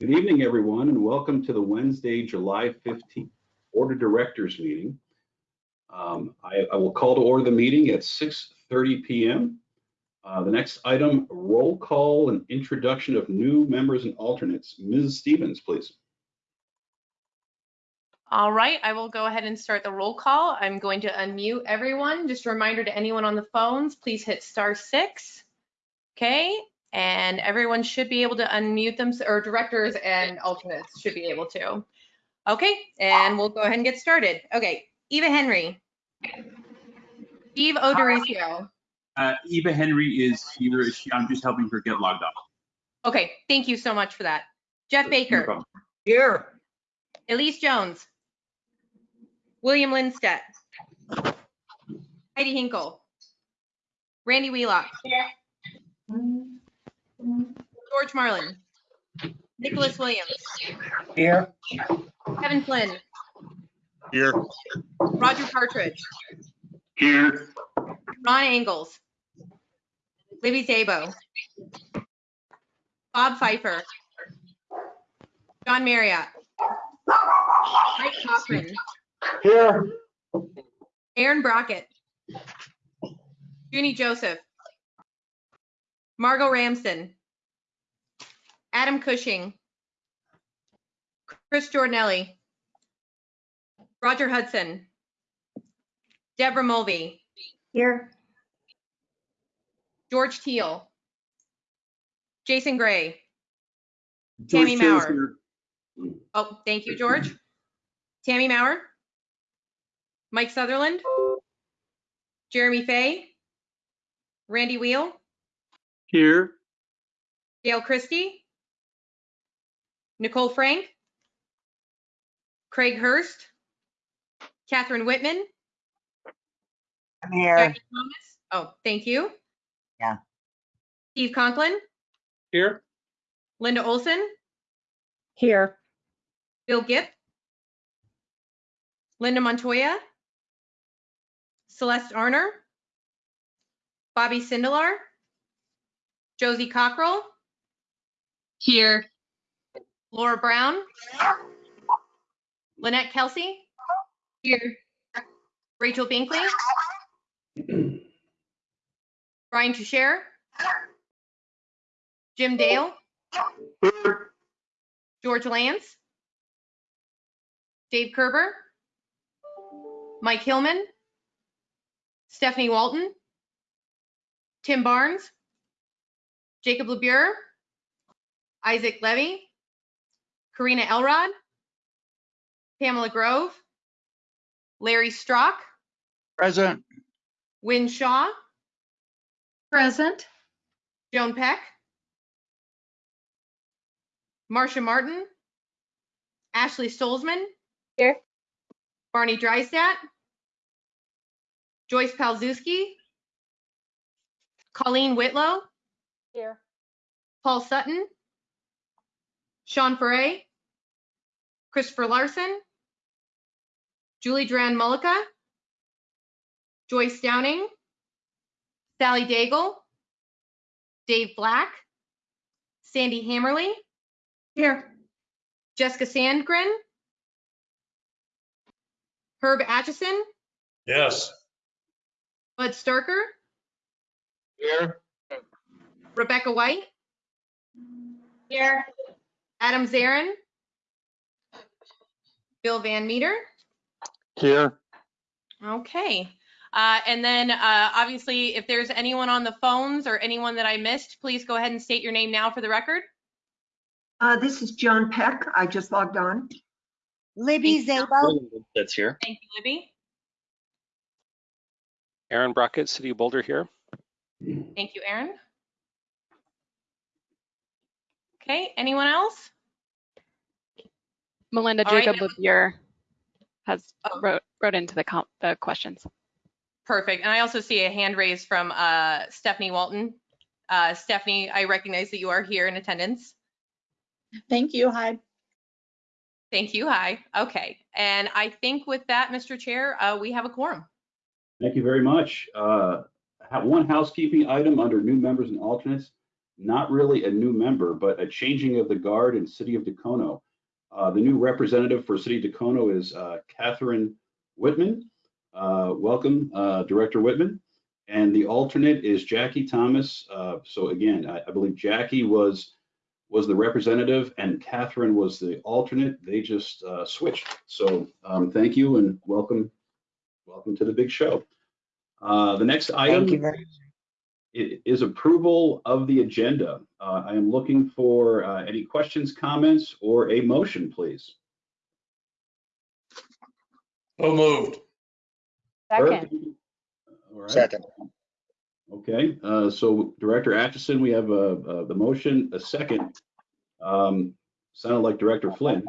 Good evening, everyone, and welcome to the Wednesday, July 15th Board of Directors meeting. Um, I, I will call to order the meeting at 6:30 PM. Uh, The next item, roll call and introduction of new members and alternates. Ms. Stevens, please. All right, I will go ahead and start the roll call. I'm going to unmute everyone. Just a reminder to anyone on the phones, please hit star six. Okay, and everyone should be able to unmute them, or directors and alternates should be able to. Okay, and we'll go ahead and get started. Okay, Eva Henry. Steve O'Dorisio. Uh, Eva Henry is here. She, I'm just helping her get logged off. Okay, thank you so much for that. Jeff Baker. problem. Here. Elise Jones. William Lindstedt. Heidi Hinkle. Randy Wheelock. George Marlin. Nicholas Williams. Here. Kevin Flynn. Here. Roger Partridge. Here. Ron Angles. Libby Szabo. Bob Fifer. John Marriott. Mike Kaufman. Here. Aaron Brockett. Junie Joseph. Margot Ramsden. Adam Cushing. Chris Jordanelli. Roger Hudson. Deborah Mulvey. Here. George Teal. Jason Gray. Tammy George Taylor's Maurer. here. Oh, thank you, George. Tammy Maurer. Mike Sutherland. Jeremy Fay. Randy Wheel. Here. Dale Christie. Nicole Frank. Craig Hurst. Catherine Whitman. I'm here. Jackie Thomas. Oh, thank you. Yeah. Steve Conklin. Here. Linda Olson. Here. Bill Gipp. Linda Montoya. Celeste Arner. Bobby Sindelar. Josie Cockrell. Here. Laura Brown. Lynette Kelsey. Here. Rachel Binkley. Brian Toucher. Jim Dale. George Lantz. Dave Kerber. Mike Hillman. Stephanie Walton. Tim Barnes. Jacob LaBure. Isaac Levy. Karina Elrod. Pamela Grove. Larry Strock. Present. Win Shaw. Present. Joan Peck. Marcia Martin. Ashley Stolzmann. Here. Barney Drysdat. Joyce Palzewski. Colleen Whitlow. Here. Paul Sutton. Sean Foray. Christopher Larson. Julie Duran Mullica. Joyce Downing. Sally Daigle. Dave Black. Sandy Hammerly. Here. Jessica Sandgren. Herb Atchison. Yes. Bud Starker. Here. Rebecca White. Here. Adam Zarin. Bill Van Meter. Here. Okay. Uh, and then uh, obviously, if there's anyone on the phones or anyone that I missed, please go ahead and state your name now for the record. Uh, this is John Peck. I just logged on. Libby Thank. Szabo. That's here. Thank you, Libby. Aaron Brockett, City of Boulder here. Thank you, Aaron. Okay, anyone else? Melinda All right, Jacob Levier has Oh. wrote, wrote into the, com- the questions. Perfect. And I also see a hand raised from uh, Stephanie Walton. Uh, Stephanie, I recognize that you are here in attendance. Thank you. Hi. Thank you. Hi. Okay. And I think with that, Mr. Chair, uh, we have a quorum. Thank you very much. Uh, One housekeeping item under new members and alternates. Not really a new member, but a changing of the guard in City of Dacono. Uh, the new representative for City of Dacono is uh, Catherine Whitman. Uh, welcome, uh, Director Whitman. And the alternate is Jackie Thomas. Uh, so again, I, I believe Jackie was was the representative and Catherine was the alternate. They just uh, switched. So um, thank you and welcome, welcome to the big show. Uh, the next item Thank you very is approval of the agenda. Uh, I am looking for uh, any questions, comments, or a motion, please. So moved. Perfect. All right. Second. Okay, uh, so Director Atchison, we have uh, uh, the motion, a second. Um, Sounded like Director Flynn.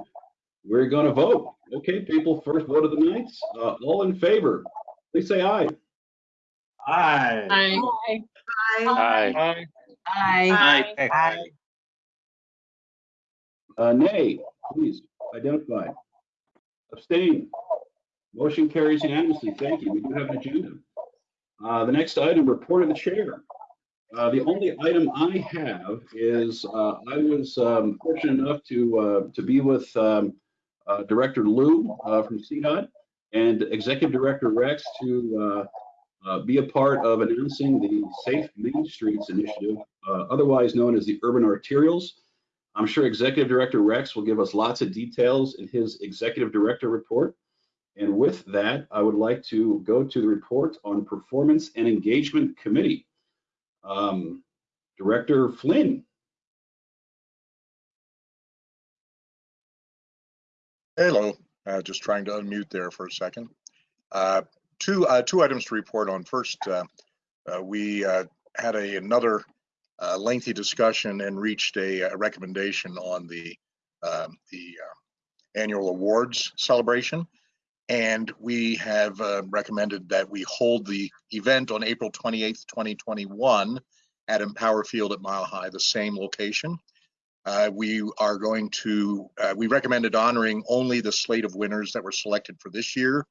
We're going to vote. Okay, people, first vote of the night. Uh, All in favor, please say aye. Aye. Aye. Aye. Aye. Aye. Uh, Nay, please identify. Abstain. Motion carries unanimously. Thank you. We do have an agenda. Uh, The next item, report of the chair. Uh, The only item I have is, uh, I was um, fortunate enough to, uh, to be with um, uh, Director Lew uh, from CDOT and Executive Director Rex to uh, be a part of announcing the Safe Main Streets Initiative, uh, otherwise known as the Urban Arterials. I'm sure Executive Director Rex will give us lots of details in his Executive Director report. And with that, I would like to go to the report on Performance and Engagement Committee. Um, Director Flynn. Hello, uh, just trying to unmute there for a second. Uh, Two, uh, two items to report on. First, uh, uh, we uh, had a, another uh, lengthy discussion and reached a a recommendation on the, um, the uh, annual awards celebration. And we have recommended that we hold the event on April 28th, 2021 at Empower Field at Mile High, the same location. We are going to, we recommended honoring only the slate of winners that were selected for this year.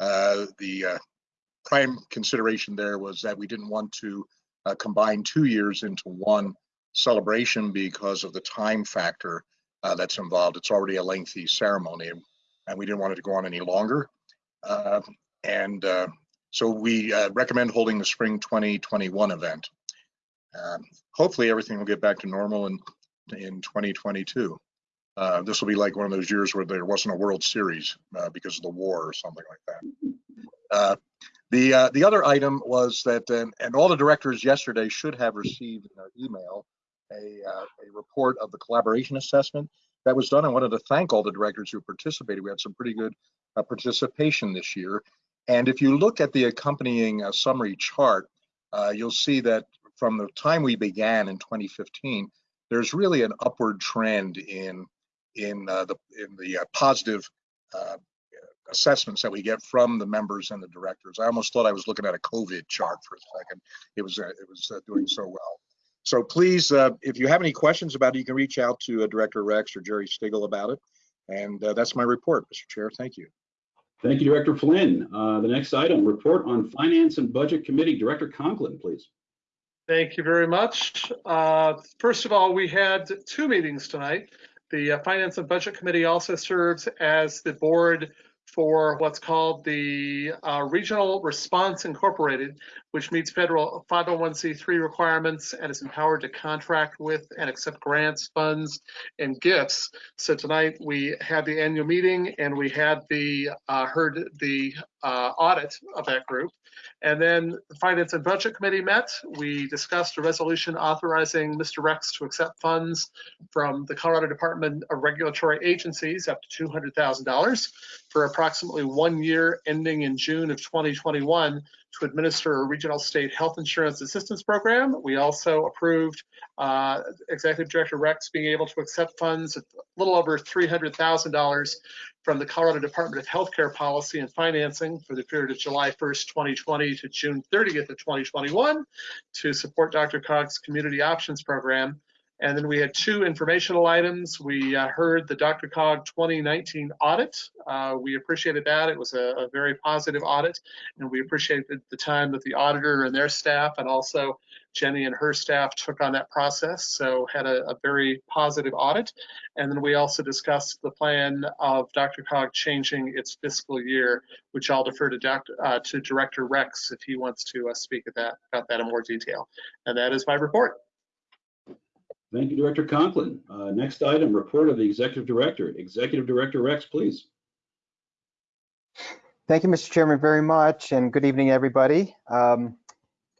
Uh, the uh, prime consideration there was that we didn't want to uh, combine two years into one celebration because of the time factor that's involved. It's already a lengthy ceremony, and we didn't want it to go on any longer. Uh, and so we recommend holding the spring 2021 event. Um, hopefully, everything will get back to normal in in 2022. Uh, this will be like one of those years where there wasn't a World Series uh, because of the war or something like that. Uh, the uh, the other item was that, and, and all the directors yesterday should have received in their email a uh, a report of the collaboration assessment that was done. I wanted to thank all the directors who participated. We had some pretty good uh, participation this year. And if you look at the accompanying uh, summary chart, uh, you'll see that from the time we began in 2015, there's really an upward trend in in uh, the in the uh, positive uh, assessments that we get from the members and the directors. I almost thought I was looking at a COVID chart for a second. It was uh, it was uh, doing so well. So please, uh, if you have any questions about it, you can reach out to uh, Director Rex or Jerry Stigall about it. And uh, that's my report, Mr. Chair. Thank you. Thank you, Director Flynn. Uh, The next item, report on Finance and Budget Committee. Director Conklin, please. Thank you very much. Uh, First of all, we had two meetings tonight. The uh, Finance and Budget Committee also serves as the board for what's called the uh, Regional Response Incorporated, which meets federal 501c3 requirements and is empowered to contract with and accept grants, funds, and gifts. So tonight we had the annual meeting and we had the, uh, heard the uh, audit of that group. And then the Finance and Budget Committee met. We discussed a resolution authorizing Mr. Rex to accept funds from the Colorado Department of Regulatory Agencies up to $200,000 for approximately one year ending in June of 2021 to administer a regional state health insurance assistance program. We also approved uh, Executive Director Rex being able to accept funds a little over $300,000 from the Colorado Department of Healthcare Policy and Financing for the period of July 1st, 2020 to June 30th of 2021 to support DRCOG's Community Options Program. And then we had two informational items. We uh, heard the DRCOG 2019 audit. Uh, we appreciated that. It was a, a very positive audit, and we appreciated the time that the auditor and their staff, and also Jenny and her staff took on that process. So had a, a very positive audit. And then we also discussed the plan of DRCOG changing its fiscal year, which I'll defer to. Uh, to Director Rex if he wants to uh, speak at that about that in more detail. And that is my report. Thank you, Director Conklin. Uh, Next item, report of the Executive Director. Executive Director Rex, please. Thank you, Mr. Chairman, very much, and good evening, everybody. Um,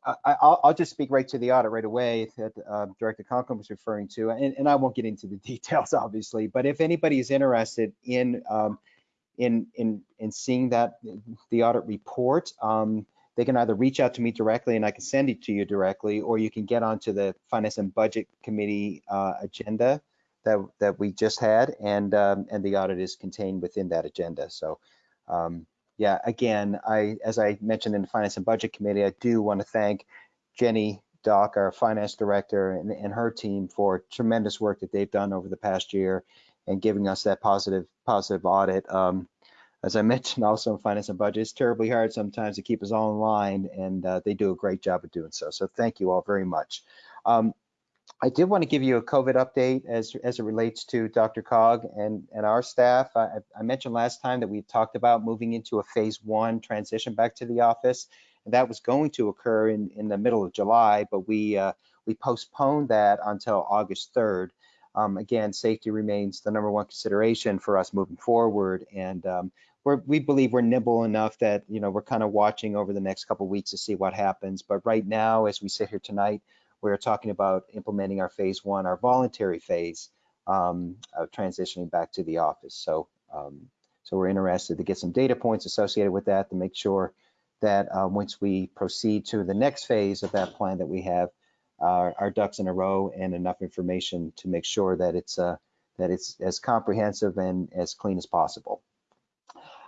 I, I'll, I'll just speak right to the audit right away that uh, Director Conklin was referring to, and, and I won't get into the details, obviously, but if anybody is interested in um, in in in seeing that the audit report, um, they can either reach out to me directly and I can send it to you directly, or you can get onto the Finance and Budget Committee uh, agenda that that we just had, and um, and the audit is contained within that agenda. So. Um, yeah, again, I, as I mentioned in the Finance and Budget Committee, I do want to thank Jenny Dock, our Finance Director, and, and her team for tremendous work that they've done over the past year and giving us that positive, positive audit. Um, as I mentioned also in Finance and Budget, it's terribly hard sometimes to keep us all in line, and uh, they do a great job of doing so. So thank you all very much. Um, I did want to give you a COVID update as, as it relates to DRCOG and, and our staff. I, I mentioned last time that we talked about moving into a phase one transition back to the office. And that was going to occur in, in the middle of July, but we, uh, we postponed that until August 3rd. Um, again, safety remains the number one consideration for us moving forward. And um, we're, we believe we're nimble enough that, you know, we're kind of watching over the next couple weeks to see what happens. But right now, as we sit here tonight, we're talking about implementing our phase one, our voluntary phase um, of transitioning back to the office. So, um, so we're interested to get some data points associated with that to make sure that uh, once we proceed to the next phase of that plan that we have uh, our ducks in a row and enough information to make sure that it's uh, that it's as comprehensive and as clean as possible.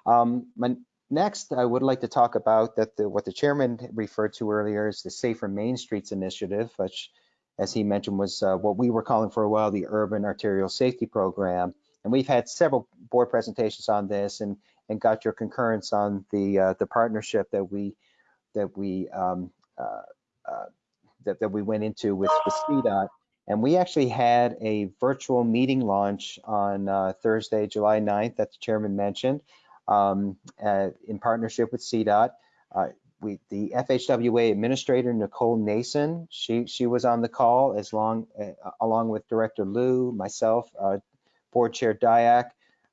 Um, my Next, I would like to talk about that the, what the chairman referred to earlier is the Safer Main Streets Initiative, which, as he mentioned, was uh, what we were calling for a while the Urban Arterial Safety Program. And we've had several board presentations on this and, and got your concurrence on the uh, the partnership that we that we um, uh, uh that, that we went into with, with CDOT. And we actually had a virtual meeting launch on uh, Thursday, July 9th, that the chairman mentioned um, uh, in partnership with CDOT. Uh, we, the FHWA administrator, Nicole Nason, she, she was on the call as long, uh, along with Director Lew, myself, uh, Board Chair Dyak.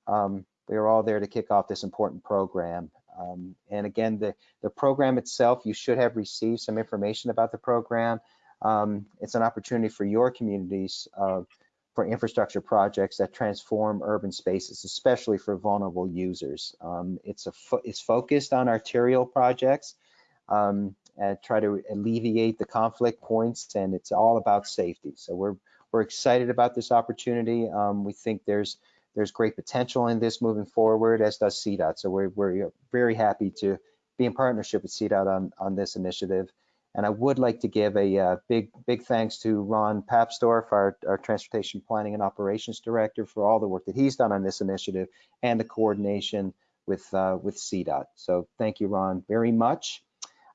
Um, we were all there to kick off this important program. Um, and again, the, the program itself, you should have received some information about the program. Um, it's an opportunity for your communities uh, for infrastructure projects that transform urban spaces, especially for vulnerable users. Um, it's a fo it's focused on arterial projects um, and try to alleviate the conflict points, and it's all about safety. So we're we're excited about this opportunity. Um, we think there's there's great potential in this moving forward, as does CDOT. So we're we're very happy to be in partnership with CDOT on on this initiative. And I would like to give a uh, big, big thanks to Ron Papsdorf, our, our Transportation Planning and Operations Director, for all the work that he's done on this initiative and the coordination with, uh, with CDOT. So thank you, Ron, very much.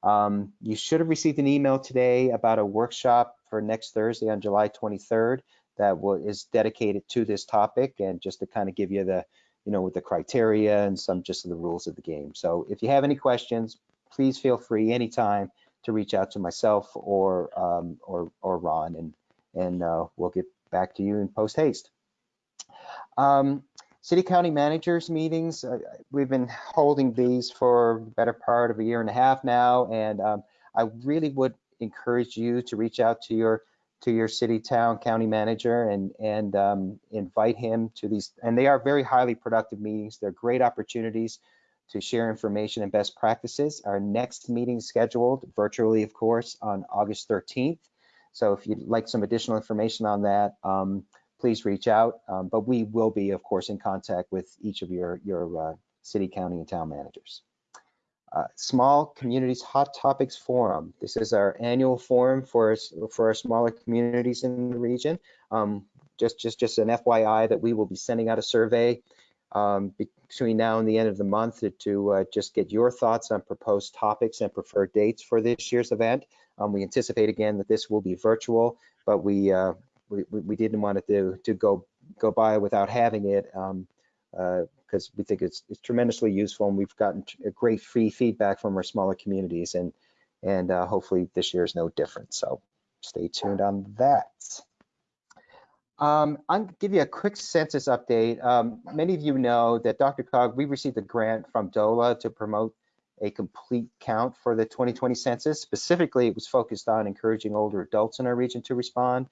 Um, you should have received an email today about a workshop for next Thursday on July 23rd that will, is dedicated to this topic and just to kind of give you the, you know, with the criteria and some just of the rules of the game. So if you have any questions, please feel free anytime to reach out to myself or um, or, or Ron, and and uh, we'll get back to you in post haste. Um, City County Managers meetings, uh, we've been holding these for the better part of a year and a half now, and um, I really would encourage you to reach out to your to your city, town, county manager and and um, invite him to these. And they are very highly productive meetings. They're great opportunities to share information and best practices. Our next meeting scheduled virtually, of course, on August 13th. So if you'd like some additional information on that, um, please reach out. Um, but we will be, of course, in contact with each of your, your uh, city, county, and town managers. uh, Small Communities Hot Topics Forum. This is our annual forum for, for our smaller communities in the region. Um, Just, just, just an FYI that we will be sending out a survey um, between now and the end of the month to- uh, just get your thoughts on proposed topics and preferred dates for this year's event. Um, We anticipate again that this will be virtual, but we, uh, we, we didn't want it to, to go, go by without having it um, uh, because we think it's, it's tremendously useful and we've gotten great free feedback from our smaller communities and, and uh, hopefully this year is no different. So stay tuned on that. Um, I'll give you a quick census update. Um, many of you know that DRCOG, we received a grant from DOLA to promote a complete count for the 2020 census. Specifically, it was focused on encouraging older adults in our region to respond.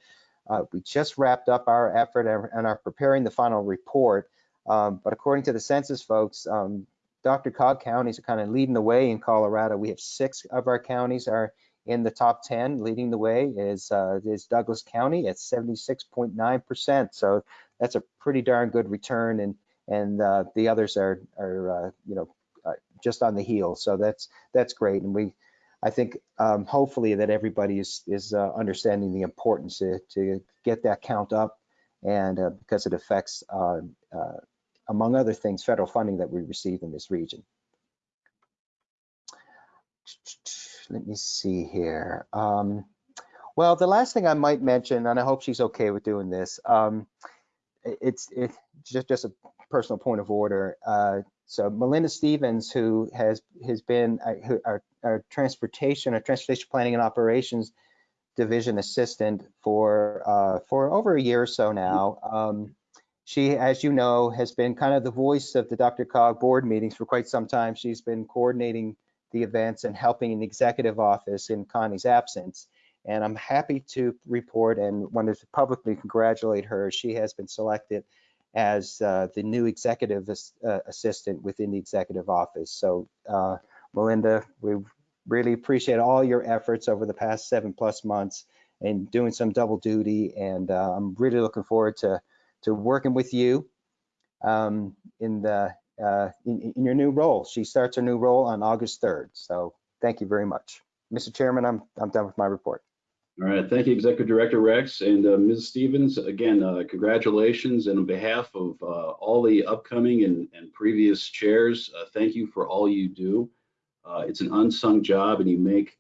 Uh, we just wrapped up our effort and are preparing the final report. Um, but according to the census folks, um, DRCOG counties are kind of leading the way in Colorado. We have six of our counties are in the top 10. Leading the way is, uh, is Douglas County at 76.9%. So that's a pretty darn good return. And, and uh, the others are, are uh, you know, uh, just on the heel. So that's, that's great. And we, I think um, hopefully that everybody is, is uh, understanding the importance to, to get that count up and uh, because it affects, uh, among other things, federal funding that we receive in this region. Let me see here. Um, well, the last thing I might mention, and I hope she's okay with doing this, um, it's it's just just a personal point of order. Uh, so Melinda Stevens, who has has been uh, our, our transportation, our transportation planning and operations division assistant for uh, for over a year or so now. Um, she, as you know, has been kind of the voice of the DRCOG board meetings for quite some time. She's been coordinating the events and helping in the executive office in Connie's absence. And I'm happy to report and wanted to publicly congratulate her. She has been selected as uh, the new executive as- uh, assistant within the executive office. So uh, Melinda, we really appreciate all your efforts over the past seven plus months and doing some double duty. And uh, I'm really looking forward to, to working with you um, in the uh, in, in your new role. She starts her new role on August 3rd. So thank you very much. Mr. Chairman, I'm, I'm done with my report. All right, thank you, Executive Director Rex and uh, Ms. Stevens. Again, uh, congratulations, and on behalf of uh, all the upcoming and, and previous chairs, uh, thank you for all you do. Uh, It's an unsung job, and you make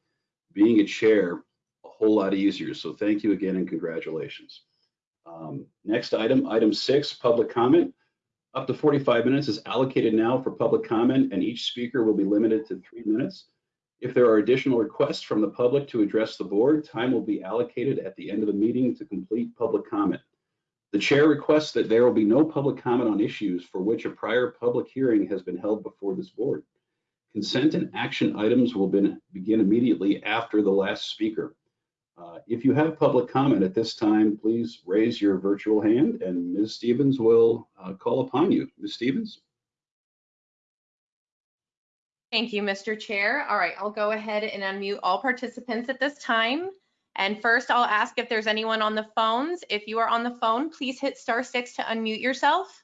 being a chair a whole lot easier. So thank you again, and congratulations. Um, Next item, item six, public comment. Up to 45 minutes is allocated now for public comment, and each speaker will be limited to three minutes. If there are additional requests from the public to address the board, time will be allocated at the end of the meeting to complete public comment. The chair requests that there will be no public comment on issues for which a prior public hearing has been held before this board. Consent and action items will be- begin immediately after the last speaker. Uh, If you have public comment at this time, please raise your virtual hand and Ms. Stevens will uh, call upon you. Ms. Stevens? Thank you, Mr. Chair. All right, I'll go ahead and unmute all participants at this time. And first, I'll ask if there's anyone on the phones. If you are on the phone, please hit star six to unmute yourself.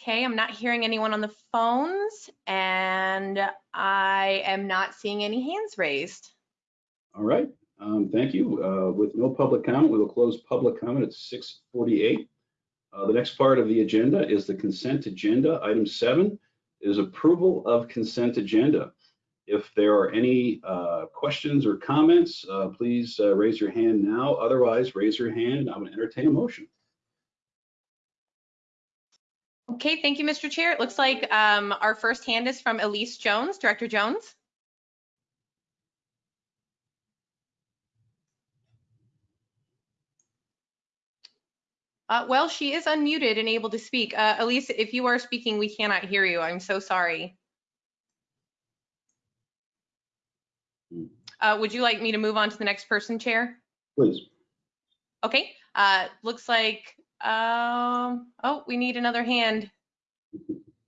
Okay, I'm not hearing anyone on the phones and I am not seeing any hands raised. All right, um, thank you. Uh, with no public comment, we will close public comment at 6:48. Uh, the next part of the agenda is the consent agenda. Item seven is approval of consent agenda. If there are any uh, questions or comments, uh, please uh, raise your hand now. Otherwise, raise your hand and I will entertain a motion. Okay, thank you, Mr. Chair. It looks like um, our first hand is from Elise Jones. Director Jones? Uh, well, she is unmuted and able to speak. Uh, Elise, if you are speaking, we cannot hear you. I'm so sorry. Hmm. Uh, would you like me to move on to the next person, Chair? Please. Okay, uh, looks like, um, oh, we need another hand.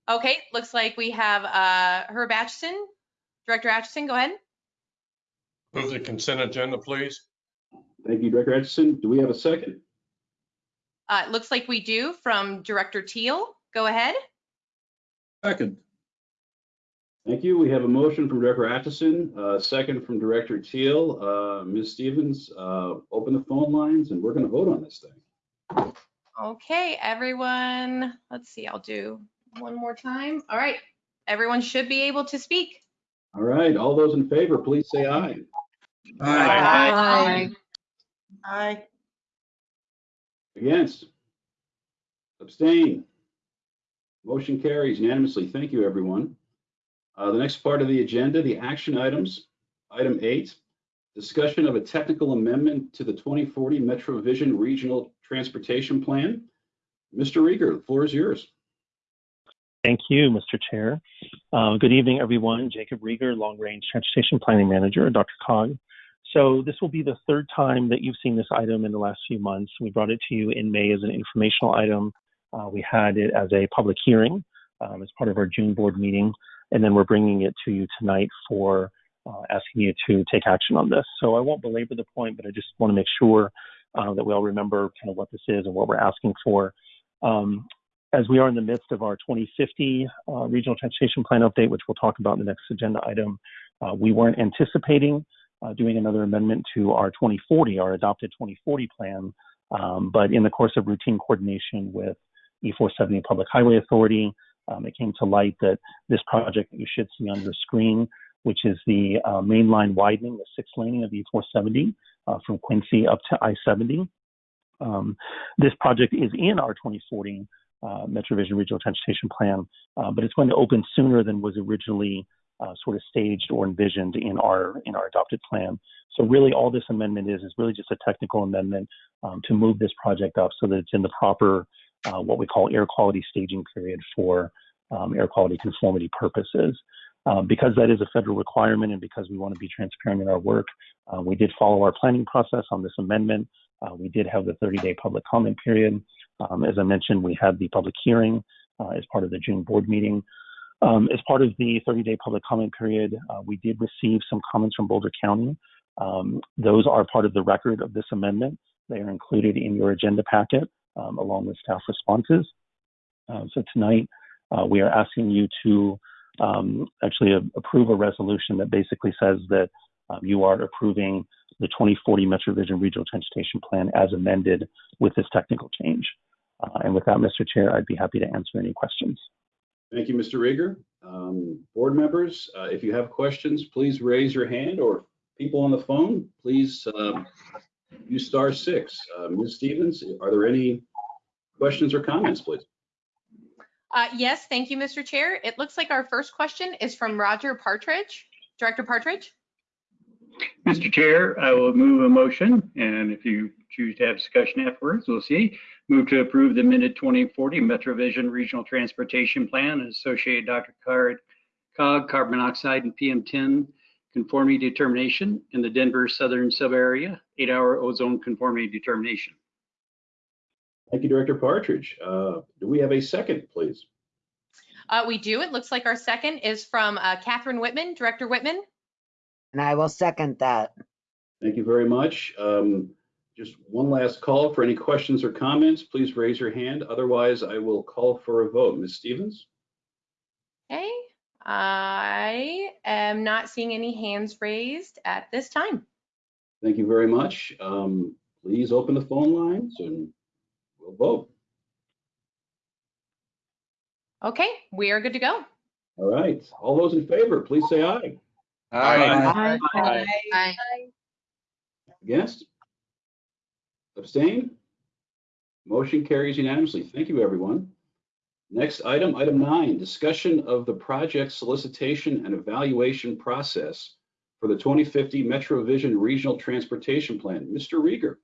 Okay, looks like we have, uh, Herb Atchison. Director Atchison, go ahead. Move the consent agenda, please. Thank you, Director Atchison. Do we have a second? Uh, it looks like we do from Director Teal. Go ahead. Second. Thank you. We have a motion from Director Atchison, uh, second from Director Teal. Uh, Ms. Stevens, uh, open the phone lines and we're going to vote on this thing. Okay, everyone, let's see, I'll do one more time. All right, everyone should be able to speak. All right, all those in favor, please say aye. Aye. Aye. Aye. Against? Abstain? Motion carries unanimously. Thank you, everyone. Uh, The next part of the agenda, the action items. Item eight, discussion of a technical amendment to the 2040 Metro Vision Regional Transportation Plan. Mr. Rieger, the floor is yours. Thank you, Mr. Chair. Uh, Good evening, everyone. Jacob Rieger, Long Range Transportation Planning Manager, Dr. Cog. So this will be the third time that you've seen this item in the last few months. We brought it to you in May as an informational item. Uh, We had it as a public hearing um, as part of our June board meeting, and then we're bringing it to you tonight for uh, asking you to take action on this. So I won't belabor the point, but I just want to make sure uh, that we all remember kind of what this is and what we're asking for. Um, as we are in the midst of our 2050 uh, regional transportation plan update, which we'll talk about in the next agenda item, uh, we weren't anticipating uh, doing another amendment to our 2040, our adopted 2040 plan. Um, but in the course of routine coordination with E470 Public Highway Authority, um, it came to light that this project that you should see on your screen, which is the uh, main line widening, the six laning of E470 uh, from Quincy up to I-70. Um, this project is in our 2040 uh, MetroVision Regional Transportation Plan, uh, but it's going to open sooner than was originally uh, sort of staged or envisioned in our in our adopted plan. So really, all this amendment is is really just a technical amendment um, to move this project up so that it's in the proper uh, what we call air quality staging period for um, air quality conformity purposes. Um, because that is a federal requirement and because we want to be transparent in our work, uh, we did follow our planning process on this amendment. Uh, we did have the 30-day public comment period. Um, as I mentioned, we had the public hearing uh, as part of the June board meeting. Um, as part of the 30-day public comment period, uh, we did receive some comments from Boulder County. Um, those are part of the record of this amendment. They are included in your agenda packet um, along with staff responses. Uh, so tonight, we are asking you to um, actually a- approve a resolution that basically says that um, you are approving the 2040 MetroVision Regional Transportation Plan as amended with this technical change. Uh, and with that, Mr. Chair, I'd be happy to answer any questions. Thank you, Mr. Rieger. Um, Board members, uh, if you have questions, please raise your hand or people on the phone, please um, use star six. Uh, Ms. Stevens, are there any questions or comments, please? Uh, Yes, thank you, Mr. Chair. It looks like our first question is from Roger Partridge. Director Partridge? Mr. Chair, I will move a motion, and if you choose to have discussion afterwards, we'll see. Move to approve the minute 2040 MetroVision Regional Transportation Plan and associated Dr. Card, COG, carbon monoxide, and PM10 conformity determination in the Denver Southern Sub-Area, eight-hour ozone conformity determination. Thank you, Director Partridge. Uh, Do we have a second, please? Uh, We do. It looks like our second is from uh, Catherine Whitman. Director Whitman? And I will second that. Thank you very much. Um, Just one last call for any questions or comments. Please raise your hand. Otherwise, I will call for a vote. Ms. Stevens? Okay, I am not seeing any hands raised at this time. Thank you very much. Um, Please open the phone lines and we'll vote. Okay, we are good to go. All right. All those in favor, please say aye. Aye. Aye. Aye. Against? Abstain? Motion carries unanimously. Thank you, everyone. Next item, item nine, discussion of the project solicitation and evaluation process for the 2050 Metro Vision Regional Transportation Plan. Mr. Rieger.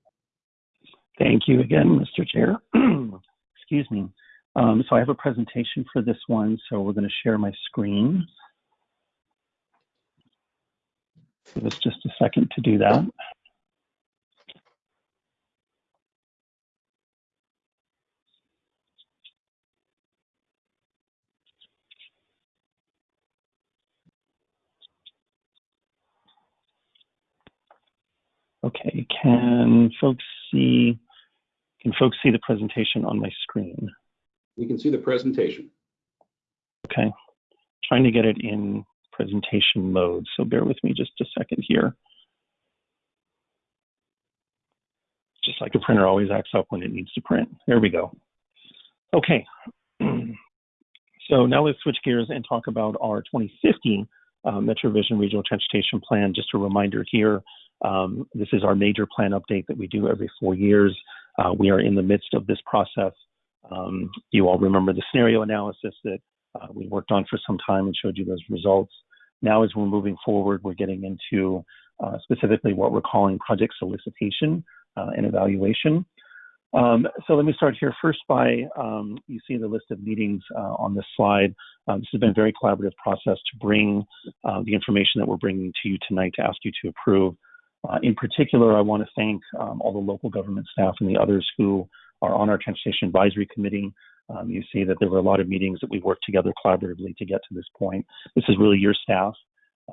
Thank you again, Mr. Chair. Excuse me. Um, so I have a presentation for this one, so we're going to share my screen. Give us just a second to do that. Okay, can folks see, can folks see the presentation on my screen? We can see the presentation. Okay. trying to get it in presentation mode. So bear with me just a second here. Just like a printer always acts up when it needs to print. There we go. Okay. so now let's switch gears and talk about our 2050 uh, MetroVision Regional Transportation Plan. Just a reminder here, um, this is our major plan update that we do every four years. Uh, we are in the midst of this process. Um, you all remember the scenario analysis that uh, we worked on for some time and showed you those results. Now, as we're moving forward, we're getting into uh, specifically what we're calling project solicitation uh, and evaluation. Um, so let me start here first by, um, you see the list of meetings uh, on this slide. Um, this has been a very collaborative process to bring uh, the information that we're bringing to you tonight to ask you to approve. Uh, in particular, I want to thank um, all the local government staff and the others who are on our Transportation Advisory Committee. Um, you see that there were a lot of meetings that we worked together collaboratively to get to this point. This is really your staff,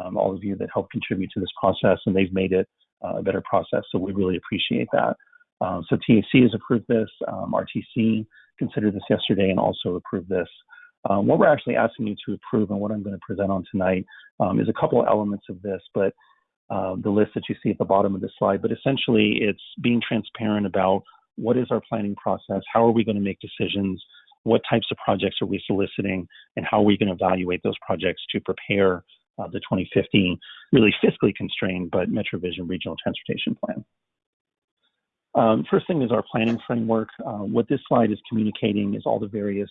um, all of you that helped contribute to this process, and they've made it uh, a better process. So we really appreciate that. Um, so TAC has approved this. Um, RTC considered this yesterday and also approved this. Um, what we're actually asking you to approve and what I'm going to present on tonight um, is a couple of elements of this, but uh, the list that you see at the bottom of the slide. But essentially, it's being transparent about what is our planning process, how are we going to make decisions, what types of projects are we soliciting, and how are we going to evaluate those projects to prepare uh, the 2015 really fiscally constrained but MetroVision Regional Transportation Plan. Um, first thing is our planning framework. Uh, what this slide is communicating is all the various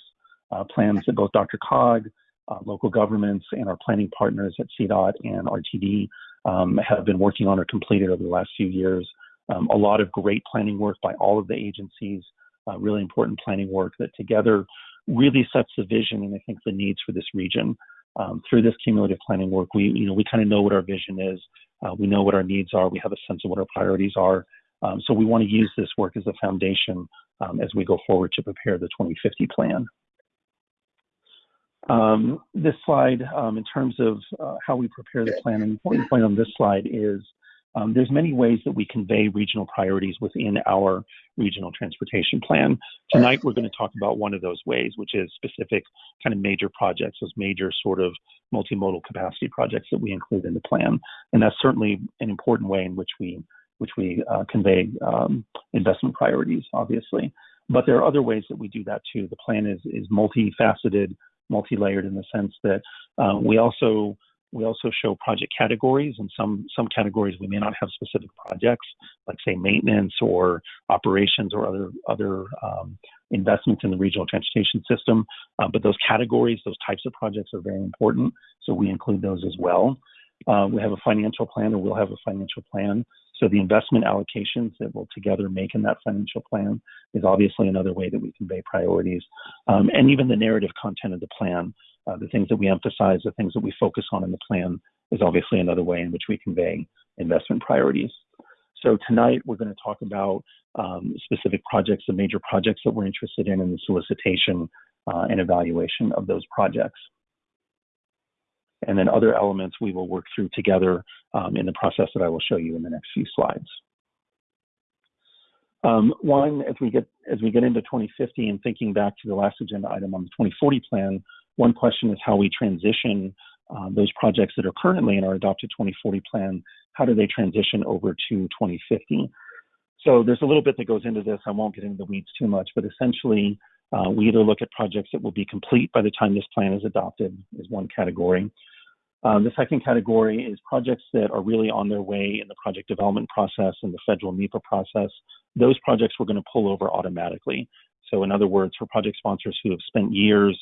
uh, plans that both DRCOG, uh, local governments, and our planning partners at CDOT and RTD um, have been working on or completed over the last few years. Um, a lot of great planning work by all of the agencies, uh, really important planning work that together really sets the vision and I think the needs for this region. Um, through this cumulative planning work, we you know we kind of know what our vision is, uh, we know what our needs are, we have a sense of what our priorities are, um, so we want to use this work as a foundation um, as we go forward to prepare the 2050 plan. Um, this slide, um, in terms of uh, how we prepare the plan, an important point on this slide is um, there's many ways that we convey regional priorities within our regional transportation plan. Tonight, we're going to talk about one of those ways, which is specific kind of major projects, those major sort of multimodal capacity projects that we include in the plan. And that's certainly an important way in which we which we uh, convey um, investment priorities, obviously. But there are other ways that we do that too. The plan is is multifaceted, multi-layered in the sense that uh, we also we also show project categories, and some some categories we may not have specific projects, like say maintenance or operations or other other um, investments in the regional transportation system. Uh, but those categories, those types of projects are very important, so we include those as well. Uh, we have a financial plan, or we'll have a financial plan. So the investment allocations that we'll together make in that financial plan is obviously another way that we convey priorities. Um, and even the narrative content of the plan, uh, the things that we emphasize, the things that we focus on in the plan is obviously another way in which we convey investment priorities. So tonight we're going to talk about um, specific projects, the major projects that we're interested in, and the solicitation uh, and evaluation of those projects and then other elements we will work through together um, in the process that I will show you in the next few slides. Um, one, as we get as we get into 2050 and thinking back to the last agenda item on the 2040 plan, one question is how we transition uh, those projects that are currently in our adopted 2040 plan. How do they transition over to 2050? So there's a little bit that goes into this. I won't get into the weeds too much, but essentially, uh, we either look at projects that will be complete by the time this plan is adopted, is one category. Um, the second category is projects that are really on their way in the project development process and the federal NEPA process. Those projects we're going to pull over automatically. So in other words, for project sponsors who have spent years,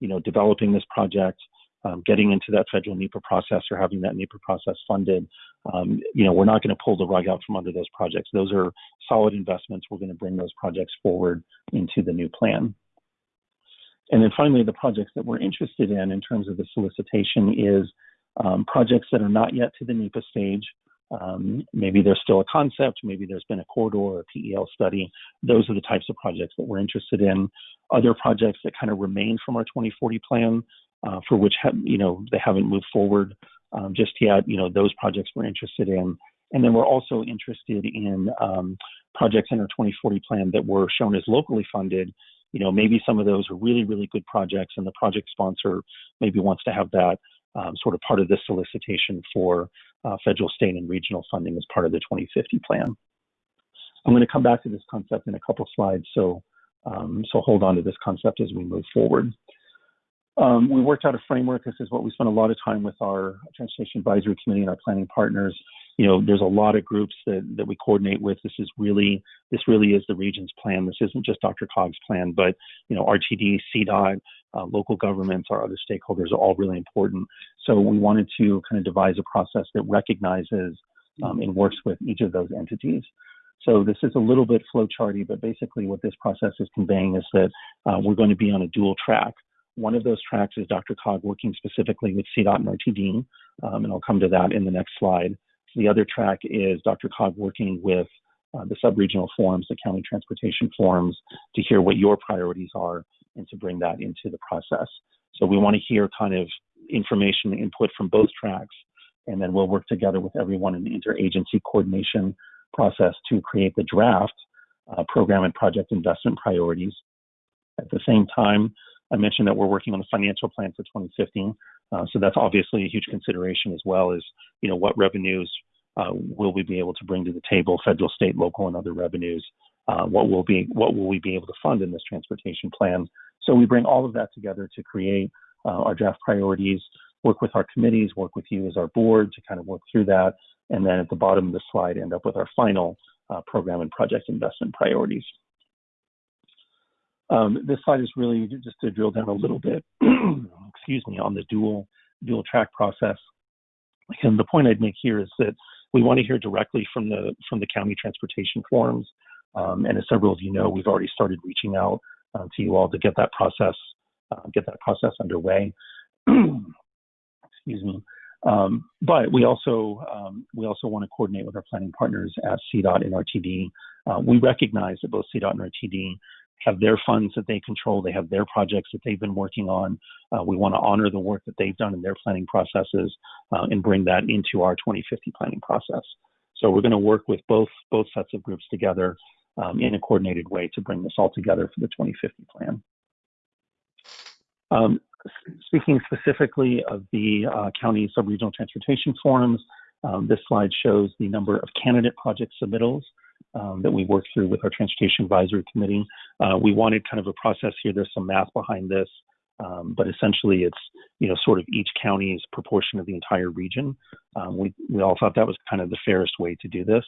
you know, developing this project, um, getting into that federal NEPA process or having that NEPA process funded, um, you know, we're not going to pull the rug out from under those projects. Those are solid investments. We're going to bring those projects forward into the new plan. And then finally, the projects that we're interested in in terms of the solicitation is um, projects that are not yet to the NEPA stage. Um, maybe there's still a concept, maybe there's been a corridor or a PEL study. Those are the types of projects that we're interested in. Other projects that kind of remain from our 2040 plan, uh, for which you know they haven't moved forward um, just yet. You know those projects we're interested in, and then we're also interested in um, projects in our 2040 plan that were shown as locally funded you know, maybe some of those are really, really good projects and the project sponsor maybe wants to have that um, sort of part of the solicitation for uh, federal, state, and regional funding as part of the 2050 plan. I'm going to come back to this concept in a couple slides, so um, so hold on to this concept as we move forward. Um, we worked out a framework. This is what we spent a lot of time with our Transportation Advisory Committee and our planning partners. You know, there's a lot of groups that, that we coordinate with. This is really, this really is the region's plan. This isn't just DRCOG's plan, but, you know, RTD, CDOT, uh, local governments, our other stakeholders are all really important. So we wanted to kind of devise a process that recognizes um, and works with each of those entities. So this is a little bit flowcharty, but basically what this process is conveying is that uh, we're going to be on a dual track. One of those tracks is DRCOG working specifically with CDOT and RTD, um, and I'll come to that in the next slide. The other track is DRCOG working with uh, the sub-regional forums, the county transportation forums, to hear what your priorities are and to bring that into the process. So we want to hear kind of information input from both tracks, and then we'll work together with everyone in the interagency coordination process to create the draft uh, program and project investment priorities. At the same time, I mentioned that we're working on the financial plan for 2015. Uh, so that's obviously a huge consideration as well as, you know, what revenues uh, will we be able to bring to the table, federal, state, local, and other revenues? Uh, what will be what will we be able to fund in this transportation plan? So we bring all of that together to create uh, our draft priorities, work with our committees, work with you as our board to kind of work through that, and then at the bottom of the slide end up with our final uh, program and project investment priorities. Um, this slide is really just to drill down a little bit, excuse me, on the dual dual track process. And the point I'd make here is that we want to hear directly from the from the county transportation forums. Um, and as several of you know, we've already started reaching out uh, to you all to get that process uh, get that process underway. excuse me. Um, but we also um, we also want to coordinate with our planning partners at CDOT and RTD. Uh, we recognize that both CDOT and RTD have their funds that they control. They have their projects that they've been working on. Uh, we want to honor the work that they've done in their planning processes uh, and bring that into our 2050 planning process. So we're going to work with both both sets of groups together um, in a coordinated way to bring this all together for the 2050 plan. Um, speaking specifically of the uh, county subregional transportation forums, um, this slide shows the number of candidate project submittals um, that we worked through with our Transportation Advisory Committee. Uh, we wanted kind of a process here. There's some math behind this, um, but essentially it's you know sort of each county's proportion of the entire region. Um, we we all thought that was kind of the fairest way to do this.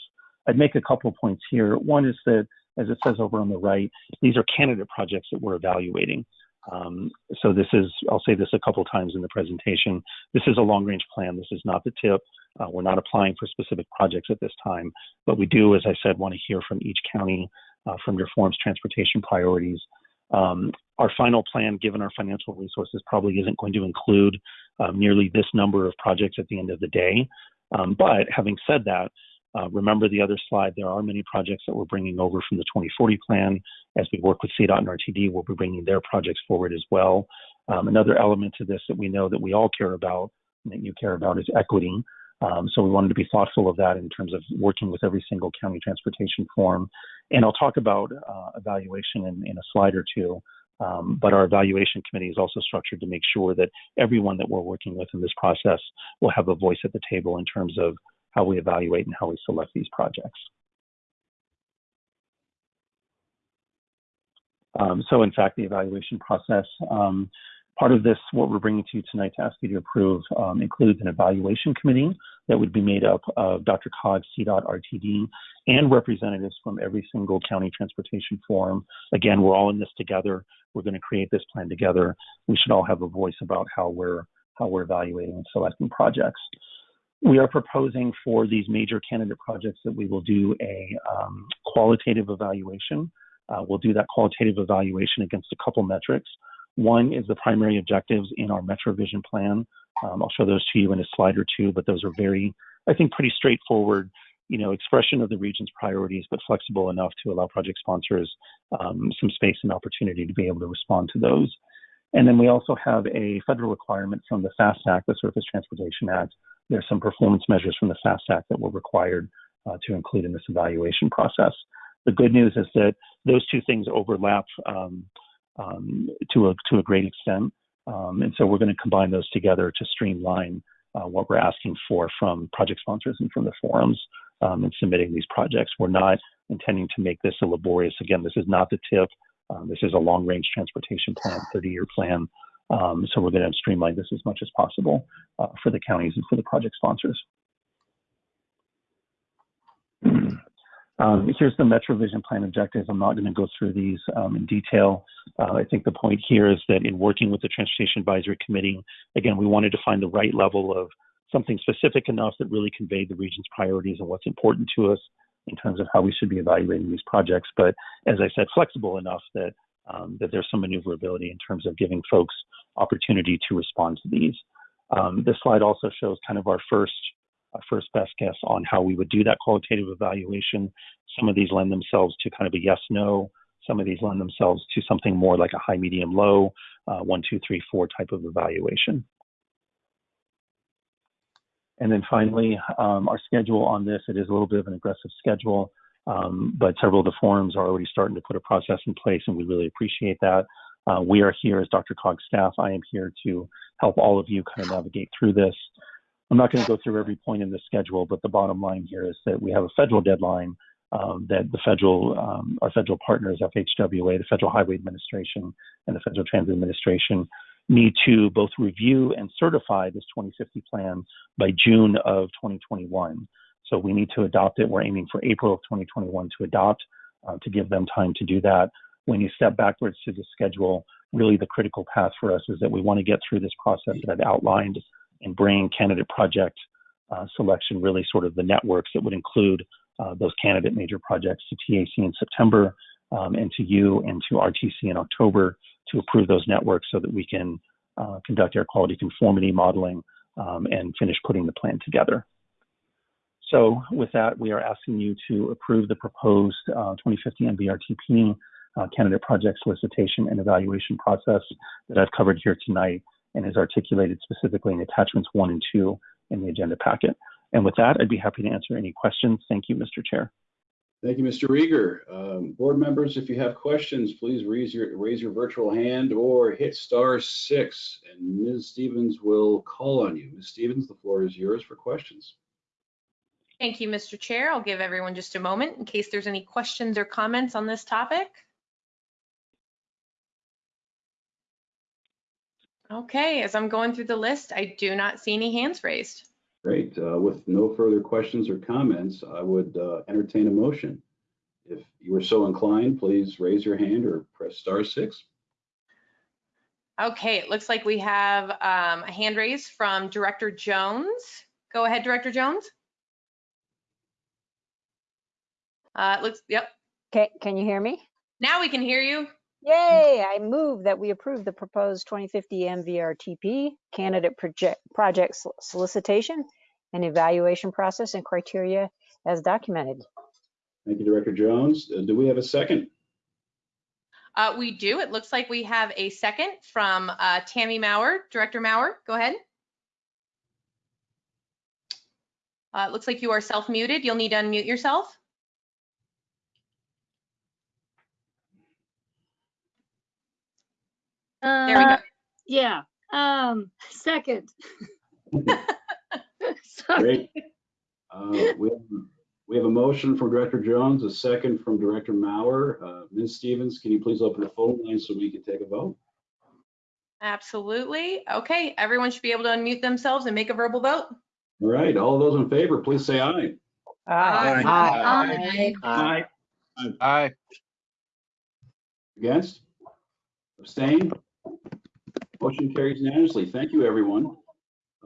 I'd make a couple of points here. One is that, as it says over on the right, these are candidate projects that we're evaluating. Um, so this is, I'll say this a couple times in the presentation. This is a long range plan. This is not the tip. Uh, we're not applying for specific projects at this time, but we do, as I said, want to hear from each county, uh, from your forum's transportation priorities. Um, our final plan, given our financial resources, probably isn't going to include um, nearly this number of projects at the end of the day. Um, but having said that, uh, remember the other slide, there are many projects that we're bringing over from the 2040 plan. As we work with CDOT and RTD, we'll be bringing their projects forward as well. Um, another element to this that we know that we all care about and that you care about is equity. Um, so we wanted to be thoughtful of that in terms of working with every single county transportation form. And I'll talk about uh, evaluation in, in, a slide or two. Um, but our evaluation committee is also structured to make sure that everyone that we're working with in this process will have a voice at the table in terms of how we evaluate and how we select these projects. Um, so in fact, the evaluation process, um, part of this, what we're bringing to you tonight to ask you to approve um, includes an evaluation committee that would be made up of DRCOG, CDOT, RTD, and representatives from every single county transportation forum. Again, we're all in this together. We're going to create this plan together. We should all have a voice about how we're how we're evaluating and selecting projects. We are proposing for these major candidate projects that we will do a um, qualitative evaluation. Uh, we'll do that qualitative evaluation against a couple metrics. One is the primary objectives in our MetroVision plan. Um, I'll show those to you in a slide or two, but those are very, I think, pretty straightforward, you know, expression of the region's priorities, but flexible enough to allow project sponsors um, some space and opportunity to be able to respond to those. And then we also have a federal requirement from the FAST Act, the Surface Transportation Act, there's some performance measures from the FAST Act that were required uh, to include in this evaluation process. The good news is that those two things overlap um, um, to a to a great extent. Um, and so we're going to combine those together to streamline uh, what we're asking for from project sponsors and from the forums um, in submitting these projects. We're not intending to make this a laborious. Again, this is not the TIP. Um, this is a long-range transportation plan, 30-year plan. Um, so we're going to streamline this as much as possible uh, for the counties and for the project sponsors. Um, here's the Metro Vision Plan objectives. I'm not going to go through these um, in detail. Uh, I think the point here is that in working with the Transportation Advisory Committee, again, we wanted to find the right level of something specific enough that really conveyed the region's priorities and what's important to us in terms of how we should be evaluating these projects. But as I said, flexible enough that um, that there's some maneuverability in terms of giving folks opportunity to respond to these. Um, this slide also shows kind of our first our first best guess on how we would do that qualitative evaluation. Some of these lend themselves to kind of a yes no. Some of these lend themselves to something more like a high, medium, low, uh, one, two, three, four type of evaluation. And then finally, um, our schedule on this, it is a little bit of an aggressive schedule, um, but several of the forums are already starting to put a process in place, and we really appreciate that. Uh, we are here as DRCOG staff. I am here to help all of you kind of navigate through this. I'm not going to go through every point in the schedule, but the bottom line here is that we have a federal deadline um, that the federal, um, our federal partners, FHWA, the Federal Highway Administration, and the Federal Transit Administration, need to both review and certify this 2050 plan by June of 2021. So we need to adopt it. We're aiming for April of 2021 to adopt uh, to give them time to do that. When you step backwards to the schedule, really the critical path for us is that we want to get through this process that I've outlined and bring candidate project uh, selection, really sort of the networks that would include uh, those candidate major projects to TAC in September um, and to you and to RTC in October to approve those networks so that we can uh, conduct air quality conformity modeling um, and finish putting the plan together. So with that, we are asking you to approve the proposed uh, 2050 MVRTP uh, candidate project solicitation and evaluation process that I've covered here tonight and is articulated specifically in attachments one and two in the agenda packet. And with that, I'd be happy to answer any questions. Thank you, Mr. Chair. Thank you, Mr. Riger. Um, board members, if you have questions, please raise your raise your virtual hand or hit star six, and Ms. Stevens will call on you. Ms. Stevens, the floor is yours for questions. Thank you, Mr. Chair. I'll give everyone just a moment in case there's any questions or comments on this topic. Okay, as I'm going through the list, I do not see any hands raised. Great. Uh, with no further questions or comments, I would uh, entertain a motion. If you are so inclined, please raise your hand or press star six. Okay, it looks like we have um, a hand raise from Director Jones. Go ahead, Director Jones. Uh, it looks, yep. Okay, can you hear me? Now we can hear you. Yay, I move that we approve the proposed 2050 MVRTP candidate project, project solicitation and evaluation process and criteria as documented. Thank you, Director Jones. Uh, do we have a second? Uh, we do. It looks like we have a second from uh, Tammy Maurer. Director Maurer, go ahead. Uh, it looks like you are self-muted. You'll need to unmute yourself. Uh, There we go. Yeah, um, second. Sorry. Great. Uh, we, have, we have a motion from Director Jones, a second from Director Maurer. Uh, Ms. Stevens, can you please open the phone line so we can take a vote? Absolutely. Okay, everyone should be able to unmute themselves and make a verbal vote. All right, all those in favor, please say aye. Aye. Aye. Aye. Aye. Against? Abstain? Motion carries unanimously. Thank you, everyone.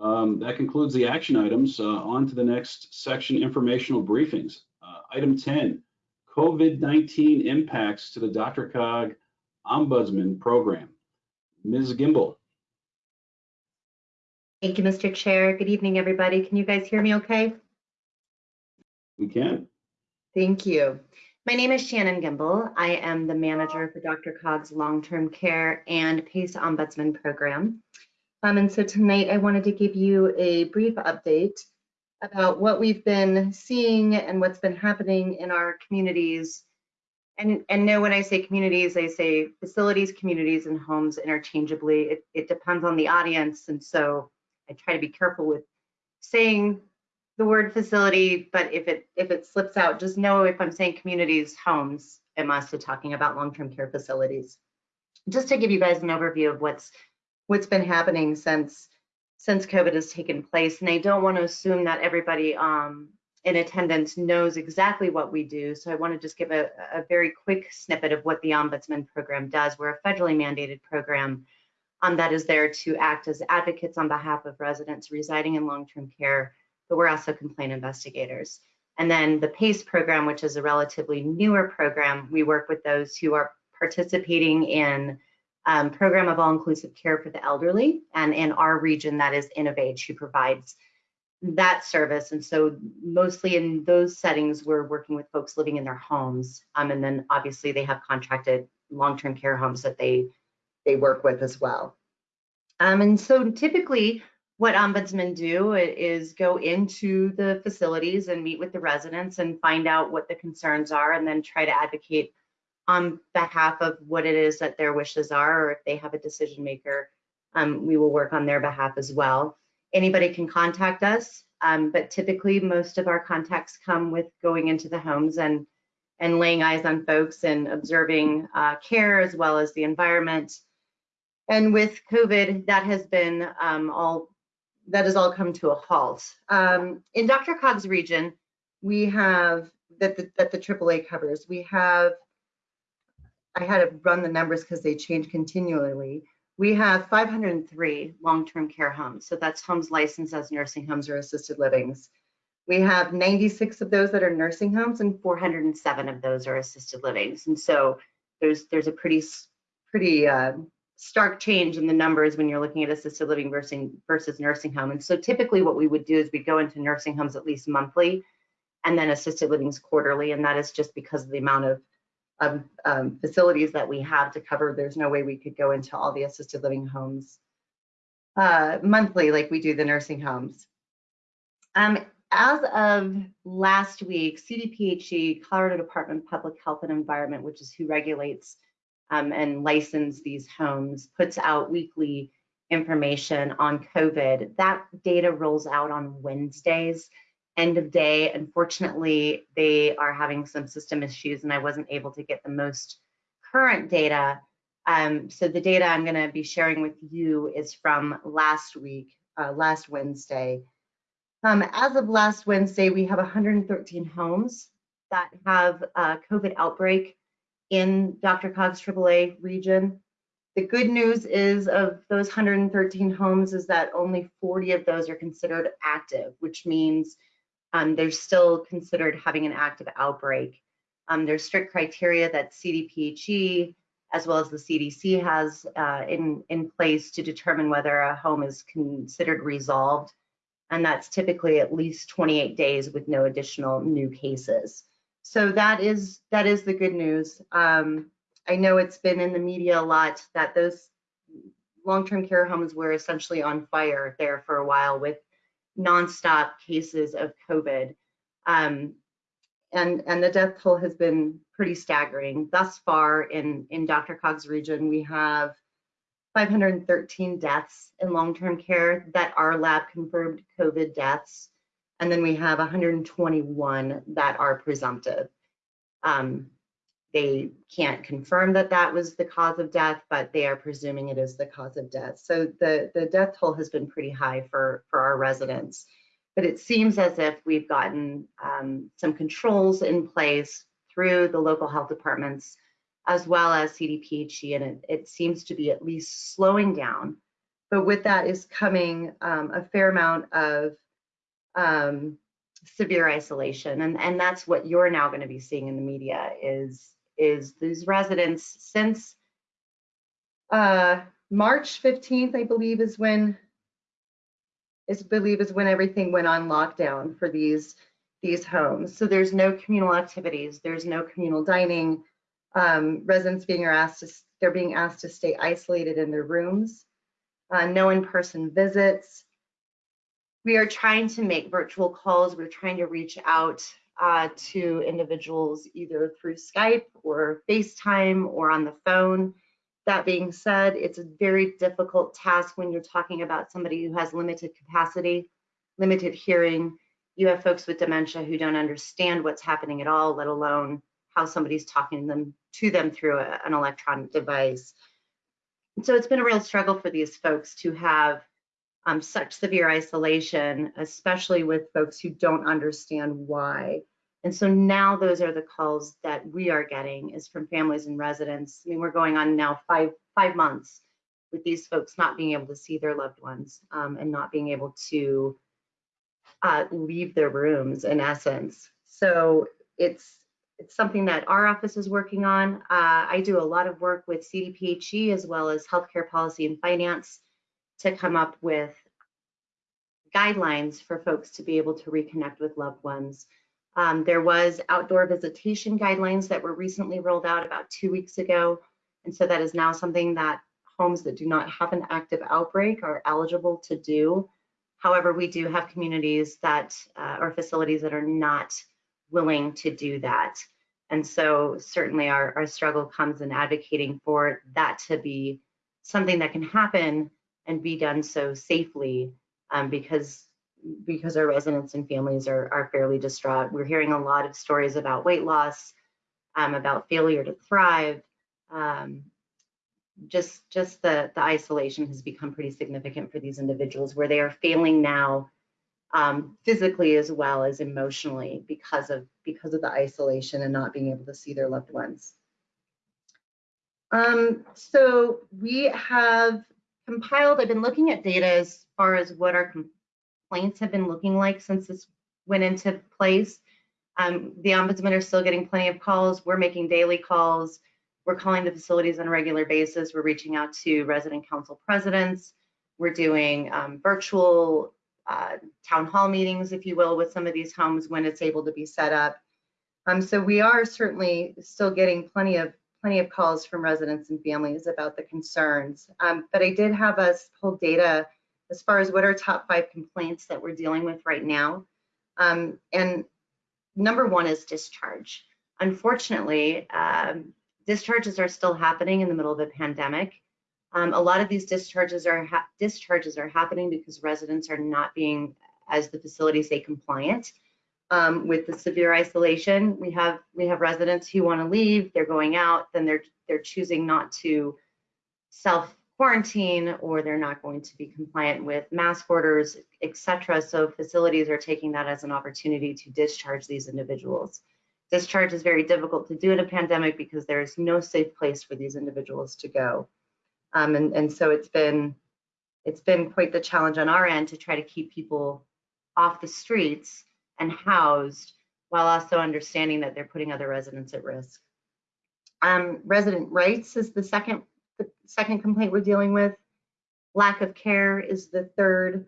Um, that concludes the action items. Uh, on to the next section, informational briefings. Uh, item 10, COVID-19 impacts to the DRCOG Ombudsman Program. Ms. Gimbel. Thank you, Mr. Chair. Good evening, everybody. Can you guys hear me okay? We can. Thank you. My name is Shannon Gimbel. I am the manager for DRCOG's long-term care and PACE Ombudsman program. Um, and so tonight I wanted to give you a brief update about what we've been seeing and what's been happening in our communities And, and no, when I say communities, I say facilities, communities, and homes interchangeably. It, it depends on the audience. And so I try to be careful with saying the word facility, but if it, if it slips out, just know if I'm saying communities, homes, I'm also talking about long-term care facilities. Just to give you guys an overview of what's, what's been happening since, since COVID has taken place. And I don't want to assume that everybody um, in attendance knows exactly what we do. So I want to just give a, a very quick snippet of what the Ombudsman program does. We're a federally mandated program um, that is there to act as advocates on behalf of residents residing in long-term care, but we're also complaint investigators. And then the PACE program, which is a relatively newer program, we work with those who are participating in um, program of all-inclusive care for the elderly, and in our region, that is InnovAge, who provides that service. And so mostly in those settings, we're working with folks living in their homes. Um, and then obviously they have contracted long-term care homes that they, they work with as well. Um, and so typically what ombudsmen do is go into the facilities and meet with the residents and find out what the concerns are and then try to advocate on behalf of what it is that their wishes are or if they have a decision maker, um, we will work on their behalf as well anybody can contact us, um, but typically most of our contacts come with going into the homes and and laying eyes on folks and observing uh, care as well as the environment. And with COVID, that has been um, all that has all come to a halt. Um, in DRCOG's region, we have that the, that the AAA covers. We have I had to run the numbers because they change continually. We have 503 long-term care homes. So that's homes licensed as nursing homes or assisted livings. We have 96 of those that are nursing homes and 407 of those are assisted livings. And so there's there's a pretty pretty uh, stark change in the numbers when you're looking at assisted living versus, versus nursing home. And so typically what we would do is we go into nursing homes at least monthly and then assisted livings quarterly. And that is just because of the amount of of um, facilities that we have to cover. There's no way we could go into all the assisted living homes uh, monthly like we do the nursing homes. Um, as of last week, CDPHE, Colorado Department of Public Health and Environment, which is who regulates um, and license these homes, puts out weekly information on COVID. That data rolls out on Wednesdays end of day. Unfortunately, they are having some system issues and I wasn't able to get the most current data. Um, so the data I'm going to be sharing with you is from last week, uh, last Wednesday. Um, as of last Wednesday, we have 113 homes that have a COVID outbreak in DRCOG's AAA region. The good news is of those 113 homes is that only 40 of those are considered active, which means um, they're still considered having an active outbreak. Um, there's strict criteria that CDPHE as well as the CDC has uh, in, in place to determine whether a home is considered resolved. And that's typically at least 28 days with no additional new cases. So that is that is the good news. Um, I know it's been in the media a lot that those long-term care homes were essentially on fire there for a while with nonstop cases of COVID. Um, and, and the death toll has been pretty staggering. Thus far in, in DRCOG's region, we have 513 deaths in long-term care that are lab confirmed COVID deaths. And then we have 121 that are presumptive. Um, they can't confirm that that was the cause of death, but they are presuming it is the cause of death. So the, the death toll has been pretty high for, for our residents. But it seems as if we've gotten um, some controls in place through the local health departments as well as CDPHE, and it, it seems to be at least slowing down. But with that is coming um, a fair amount of um, severe isolation, and, and that's what you're now going to be seeing in the media is is these residents since uh, March 15th, I believe is when is believe is when everything went on lockdown for these these homes. So there's no communal activities, there's no communal dining. Um, residents being asked to they're being asked to stay isolated in their rooms. Uh, no in-person visits. We are trying to make virtual calls. We're trying to reach out uh, to individuals either through Skype or FaceTime or on the phone. That being said, it's a very difficult task when you're talking about somebody who has limited capacity, limited hearing. You have folks with dementia who don't understand what's happening at all, let alone how somebody's talking to them to them through a, an electronic device. So it's been a real struggle for these folks to have um, such severe isolation, especially with folks who don't understand why. And so now those are the calls that we are getting is from families and residents. I mean, we're going on now five five months with these folks not being able to see their loved ones um, and not being able to uh, leave their rooms in essence. So it's it's something that our office is working on. Uh, I do a lot of work with CDPHE as well as healthcare policy and finance to come up with guidelines for folks to be able to reconnect with loved ones. Um, there was outdoor visitation guidelines that were recently rolled out about two weeks ago. And so that is now something that homes that do not have an active outbreak are eligible to do. However, we do have communities that uh, or facilities that are not willing to do that. And so certainly our, our struggle comes in advocating for that to be something that can happen and be done so safely um, because because our residents and families are, are fairly distraught. We're hearing a lot of stories about weight loss, um, about failure to thrive. Um, just just the, the isolation has become pretty significant for these individuals where they are failing now um, physically as well as emotionally because of because of the isolation and not being able to see their loved ones. Um, so we have compiled, I've been looking at data as far as what our complaints have been looking like since this went into place. Um, the ombudsman are still getting plenty of calls. We're making daily calls. We're calling the facilities on a regular basis. We're reaching out to resident council presidents. We're doing um, virtual uh, town hall meetings, if you will, with some of these homes when it's able to be set up. Um, so we are certainly still getting plenty of plenty of calls from residents and families about the concerns. Um, but I did have us pull data as far as what are top five complaints that we're dealing with right now. Um, and number one is discharge. Unfortunately, um, discharges are still happening in the middle of a pandemic. Um, a lot of these discharges are discharges are happening because residents are not being, as the facilities say, compliant um, with the severe isolation. We have we have residents who want to leave, they're going out, then they're they're choosing not to self quarantine or they're not going to be compliant with mask orders, etc. So facilities are taking that as an opportunity to discharge these individuals. Discharge is very difficult to do in a pandemic because there is no safe place for these individuals to go. Um, and, and so it's been it's been quite the challenge on our end to try to keep people off the streets and housed while also understanding that they're putting other residents at risk. Um, resident rights is the second the second complaint we're dealing with. Lack of care is the third.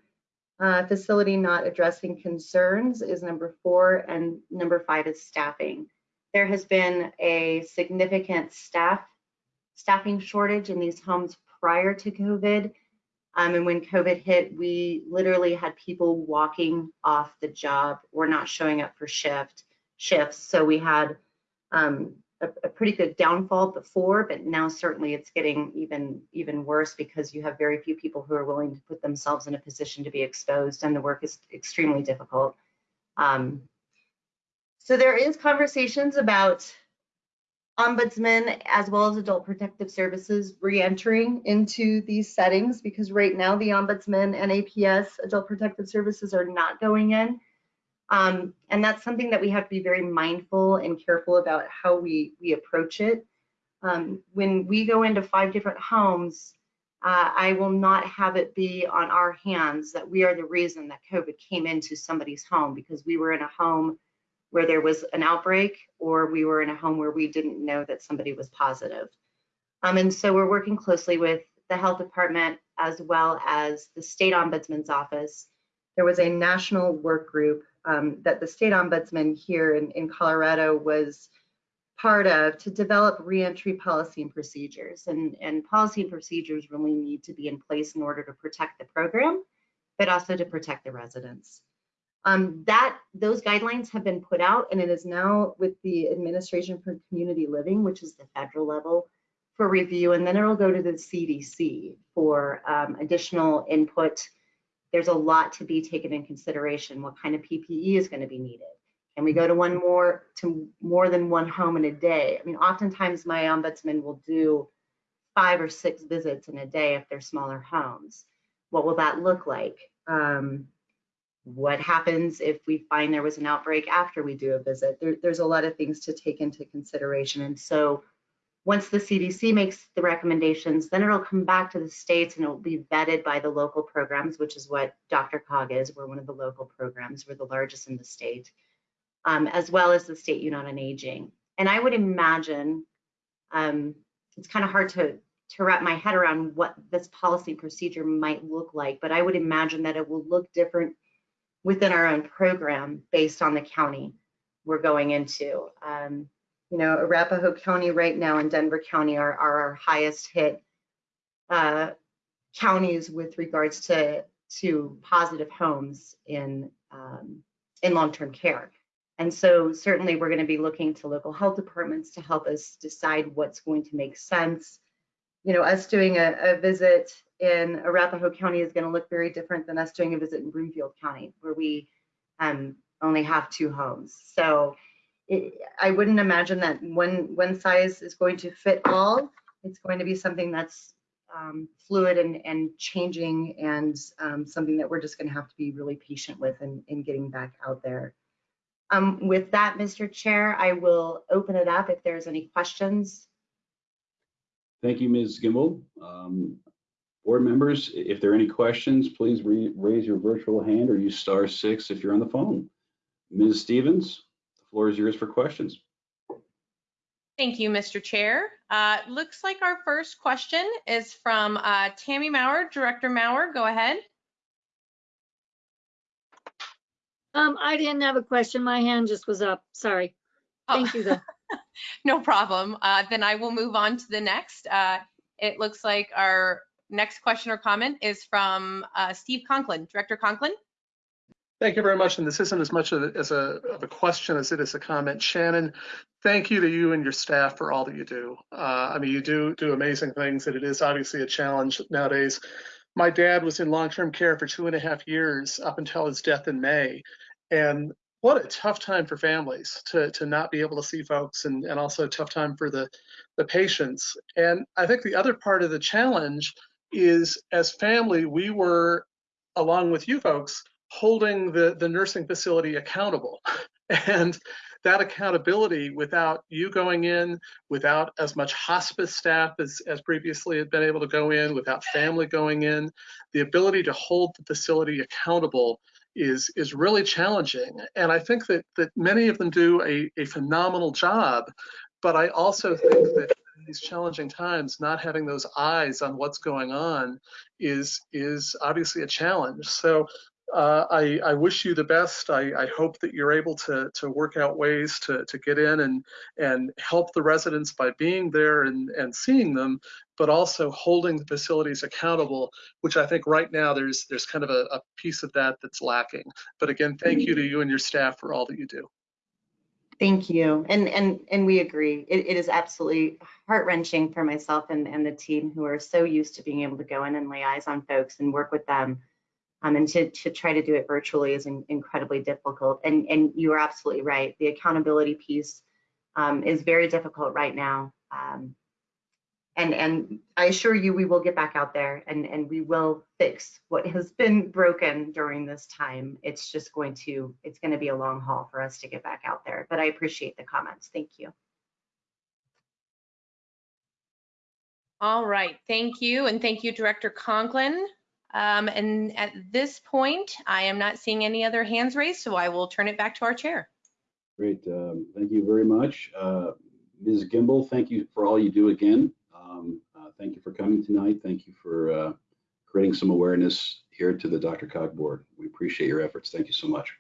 Uh, facility not addressing concerns is number four, and number five is staffing. There has been a significant staff staffing shortage in these homes prior to COVID. Um, and when COVID hit, we literally had people walking off the job or not showing up for shift shifts. So we had um, a, a, pretty good downfall before, but now certainly it's getting even even worse because you have very few people who are willing to put themselves in a position to be exposed, and the work is extremely difficult. Um, so there is conversations about ombudsman as well as adult protective services re-entering into these settings because right now the ombudsman and APS adult protective services are not going in. Um, and that's something that we have to be very mindful and careful about how we we approach it. Um, when we go into five different homes uh, I will not have it be on our hands that we are the reason that COVID came into somebody's home because we were in a home where there was an outbreak or we were in a home where we didn't know that somebody was positive. Um, and so we're working closely with the health department as well as the state ombudsman's office. There was a national work group um, that the state ombudsman here in, in Colorado was part of to develop reentry policy and procedures. And, and policy and procedures really need to be in place in order to protect the program, but also to protect the residents. Um, that those guidelines have been put out and it is now with the Administration for Community Living, which is the federal level for review, and then it'll go to the CDC for um, additional input. There's a lot to be taken in consideration. What kind of PPE is going to be needed? Can we go to one more to more than one home in a day? I mean, oftentimes my ombudsman will do five or six visits in a day if they're smaller homes. What will that look like? Um, what happens if we find there was an outbreak after we do a visit? There, there's a lot of things to take into consideration. And so once the CDC makes the recommendations, then it'll come back to the states and it will be vetted by the local programs, which is what DRCOG is. We're one of the local programs. We're the largest in the state, um, as well as the State Unit on Aging. And I would imagine, um, it's kind of hard to, to wrap my head around what this policy procedure might look like, but I would imagine that it will look different within our own program based on the county we're going into. Um, you know, Arapahoe County right now and Denver County are, are our highest hit uh, counties with regards to to positive homes in um, in long-term care. And so certainly we're going to be looking to local health departments to help us decide what's going to make sense. You know, us doing a, a visit in Arapahoe County is going to look very different than us doing a visit in Broomfield County, where we um, only have two homes. So it, I wouldn't imagine that one one size is going to fit all. It's going to be something that's um, fluid and, and changing and um, something that we're just going to have to be really patient with in, in getting back out there. Um, with that, Mr. Chair, I will open it up if there's any questions. Thank you, Ms. Gimbel. Um, board members, if there are any questions, please raise your virtual hand or use star six if you're on the phone. Ms. Stevens, the floor is yours for questions. Thank you, Mr. Chair. Uh, looks like our first question is from uh, Tammy Maurer. Director Maurer, go ahead. Um, I didn't have a question. My hand just was up. Sorry. Thank oh. you though. no problem. Uh, then I will move on to the next. Uh, it looks like our next question or comment is from uh, Steve Conklin. Director Conklin. Thank you very much. And this isn't as much of a, as a, of a question as it is a comment. Shannon, thank you to you and your staff for all that you do. Uh, I mean, you do do amazing things, and it is obviously a challenge nowadays. My dad was in long-term care for two and a half years up until his death in May. And what a tough time for families to, to not be able to see folks and, and also a tough time for the, the patients. And I think the other part of the challenge is as family, we were, along with you folks, holding the, the nursing facility accountable. And that accountability without you going in, without as much hospice staff as, as previously had been able to go in, without family going in, the ability to hold the facility accountable is is really challenging. And I think that that many of them do a, a phenomenal job. But I also think that these challenging times, not having those eyes on what's going on is is obviously a challenge. So uh, I, I, wish you the best. I, I, hope that you're able to, to work out ways to, to get in and, and help the residents by being there and, and seeing them, but also holding the facilities accountable, which I think right now there's, there's kind of a, a piece of that that's lacking. But again, thank you to you and your staff for all that you do. Thank you. And and and we agree. It, it is absolutely heart wrenching for myself and, and the team who are so used to being able to go in and lay eyes on folks and work with them um, and to, to try to do it virtually is in, incredibly difficult. And, and you are absolutely right. The accountability piece um, is very difficult right now. Um, and, and I assure you, we will get back out there and, and we will fix what has been broken during this time. It's just going to, it's going to be a long haul for us to get back out there. But I appreciate the comments. Thank you. All right, thank you. And thank you, Director Conklin. Um, and at this point, I am not seeing any other hands raised, so I will turn it back to our chair. Great, um, thank you very much. Uh, Ms. Gimbel, thank you for all you do again. Thank you for coming tonight. Thank you for uh, creating some awareness here to the DRCOG board. We appreciate your efforts. Thank you so much.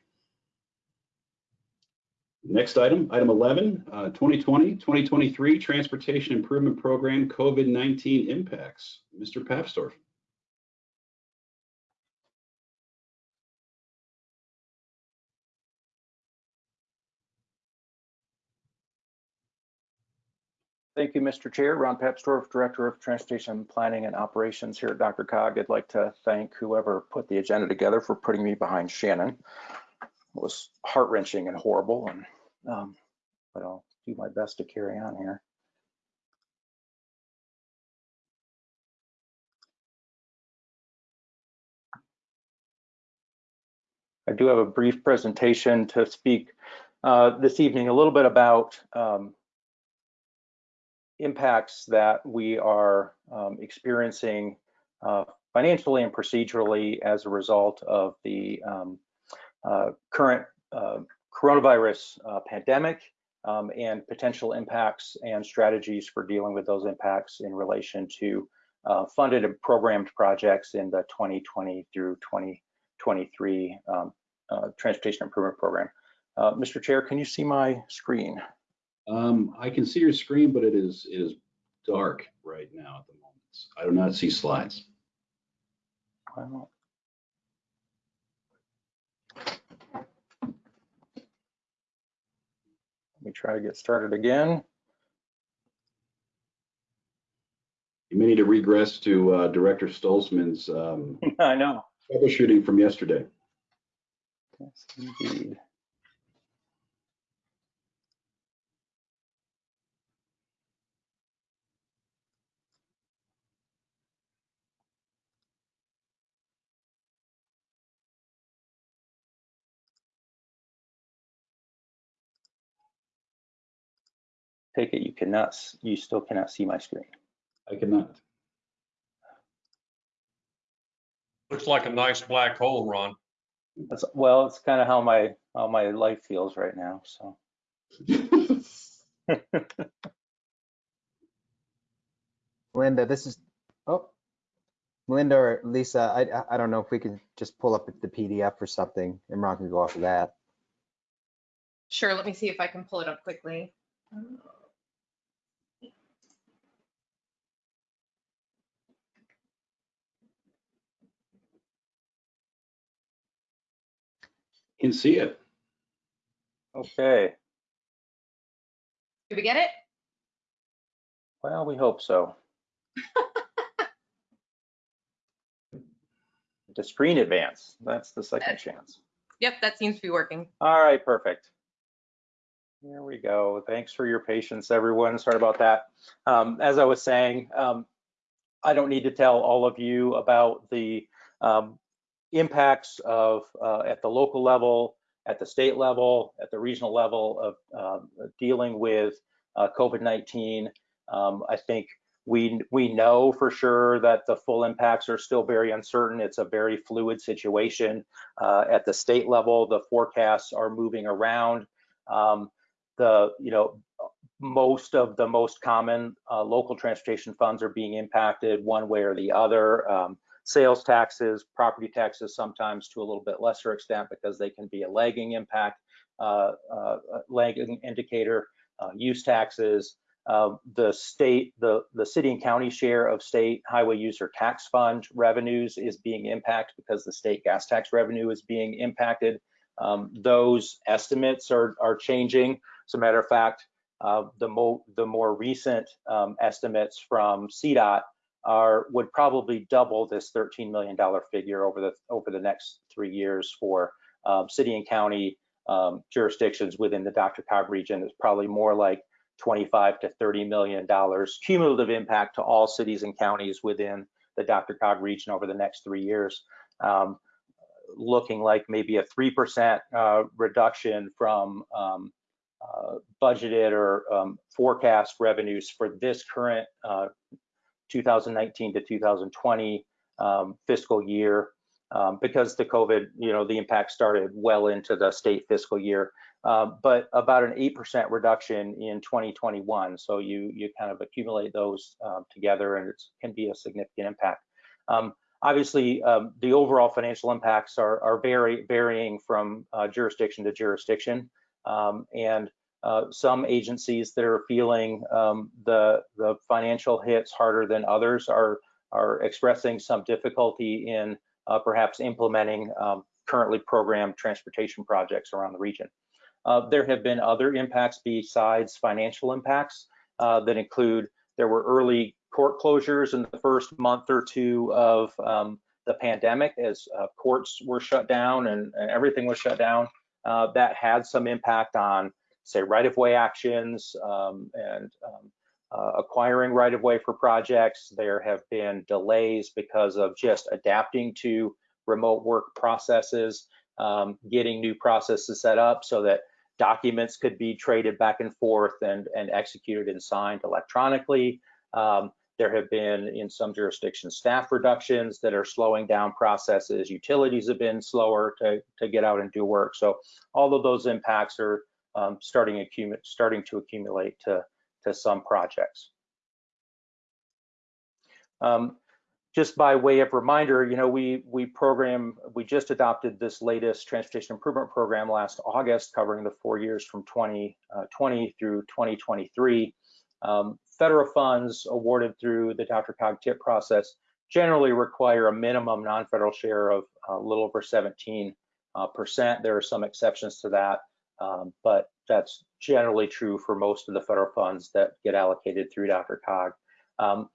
Next item, item 11, 2020-2023 uh, Transportation Improvement Program COVID-19 impacts. Mr. Papsdorf. Thank you, Mr. Chair. Ron Papsdorf, Director of Transportation Planning and Operations here at DRCOG. I'd like to thank whoever put the agenda together for putting me behind Shannon. It was heart wrenching and horrible, and um, but I'll do my best to carry on here. I do have a brief presentation to speak uh, this evening a little bit about um, impacts that we are um, experiencing uh, financially and procedurally as a result of the um, uh, current uh, coronavirus uh, pandemic um, and potential impacts and strategies for dealing with those impacts in relation to uh, funded and programmed projects in the 2020 through 2023 um, uh, Transportation Improvement Program. Mr. Chair, can you see my screen? Um, I can see your screen, but it is it is dark right now at the moment. I do not see slides. Well, Let me try to get started again. You may need to regress to uh, Director Stolzmann's um, I know. troubleshooting from yesterday. Yes, indeed. Take it you cannot, you still cannot see my screen. I cannot. Looks like a nice black hole, Ron. That's, well, it's kind of how my, how my life feels right now, so. Linda, this is, oh, Linda or Lisa, I, I- I don't know if we can just pull up the PDF or something and Ron can go off of that. Sure, let me see if I can pull it up quickly. Can see it. Okay, Did we get it? well, we hope so. The screen advance, that's the second chance. Yep, that seems to be working. All right, perfect. There we go. Thanks for your patience, everyone. Sorry about that. Um, as I was saying, um, I don't need to tell all of you about the um, impacts of uh, at the local level, at the state level, at the regional level of um, dealing with uh, COVID-19. Um, I think we we know for sure that the full impacts are still very uncertain. It's a very fluid situation. Uh, at the state level, the forecasts are moving around. Um, the you know most of the most common uh, local transportation funds are being impacted one way or the other. Um, sales taxes, property taxes, sometimes to a little bit lesser extent because they can be a lagging impact, uh, uh, lagging indicator. Uh, use taxes, uh, the state, the, the city and county share of state highway user tax fund revenues is being impacted because the state gas tax revenue is being impacted. Um, those estimates are, are changing. As a matter of fact, uh, the, mo the more recent um, estimates from CDOT are would probably double this $13 million figure over the over the next three years for um, city and county um, jurisdictions within the DRCOG region. It's probably more like 25 to 30 million dollars cumulative impact to all cities and counties within the DRCOG region over the next three years. Um, looking like maybe a 3% uh, reduction from um, uh, budgeted or um, forecast revenues for this current uh, 2019 to 2020 um, fiscal year um, because the COVID, you know, the impact started well into the state fiscal year, uh, but about an 8% reduction in 2021. So you you kind of accumulate those uh, together and it can be a significant impact. Um, obviously, um, the overall financial impacts are, are vary, varying from uh, jurisdiction to jurisdiction. Um, and uh, some agencies that are feeling um, the, the financial hits harder than others are, are expressing some difficulty in uh, perhaps implementing um, currently programmed transportation projects around the region. Uh, there have been other impacts besides financial impacts. uh, that include there were early court closures in the first month or two of um, the pandemic as uh, courts were shut down and, and everything was shut down. Uh, that had some impact on, say, right-of-way actions um, and um, uh, acquiring right-of-way for projects. There have been delays because of just adapting to remote work processes, um, getting new processes set up so that documents could be traded back and forth and, and executed and signed electronically. Um, there have been, in some jurisdictions, staff reductions that are slowing down processes. Utilities have been slower to, to get out and do work. So all of those impacts are um, starting, starting to accumulate to, to some projects. Um, just by way of reminder, you know, we we program, we just adopted this latest transportation improvement program last August, covering the four years from 2020 uh, through 2023. Um, federal funds awarded through the DRCOG TIP process generally require a minimum non-federal share of a little over 17 uh, percent. There are some exceptions to that, um, but that's generally true for most of the federal funds that get allocated through DRCOG. Um,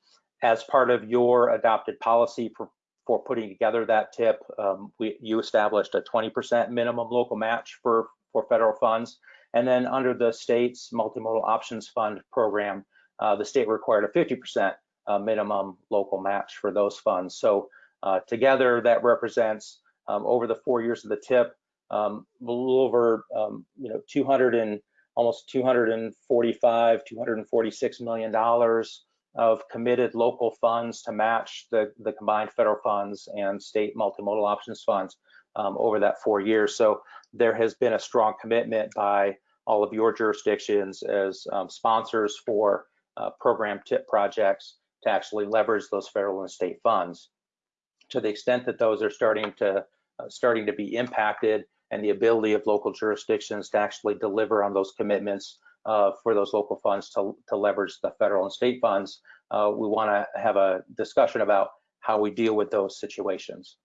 as part of your adopted policy for, for putting together that tip, um, we, you established a 20% minimum local match for, for federal funds. And then under the state's multimodal options fund program, uh, the state required a 50% uh, minimum local match for those funds. So uh, together that represents um, over the four years of the tip, um, a little over, um, you know, 200 and almost 245, 246 million dollars of committed local funds to match the, the combined federal funds and state multimodal options funds um, over that four years. So there has been a strong commitment by all of your jurisdictions as um, sponsors for uh, program tip projects to actually leverage those federal and state funds. To the extent that those are starting to uh, starting to be impacted and the ability of local jurisdictions to actually deliver on those commitments uh, for those local funds to, to leverage the federal and state funds, uh, we want to have a discussion about how we deal with those situations.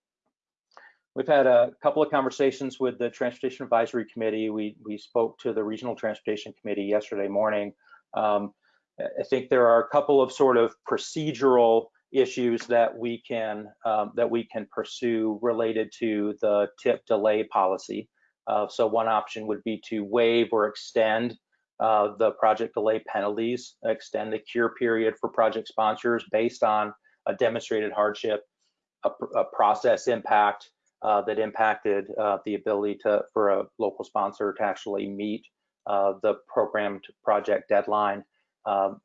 We've had a couple of conversations with the Transportation Advisory Committee. We, we spoke to the Regional Transportation Committee yesterday morning. Um, I think there are a couple of sort of procedural issues that we can um, that we can pursue related to the tip delay policy. Uh, so one option would be to waive or extend uh, the project delay penalties, extend the cure period for project sponsors based on a demonstrated hardship, a, a process impact uh, that impacted uh, the ability to for a local sponsor to actually meet uh, the programmed project deadline. Um,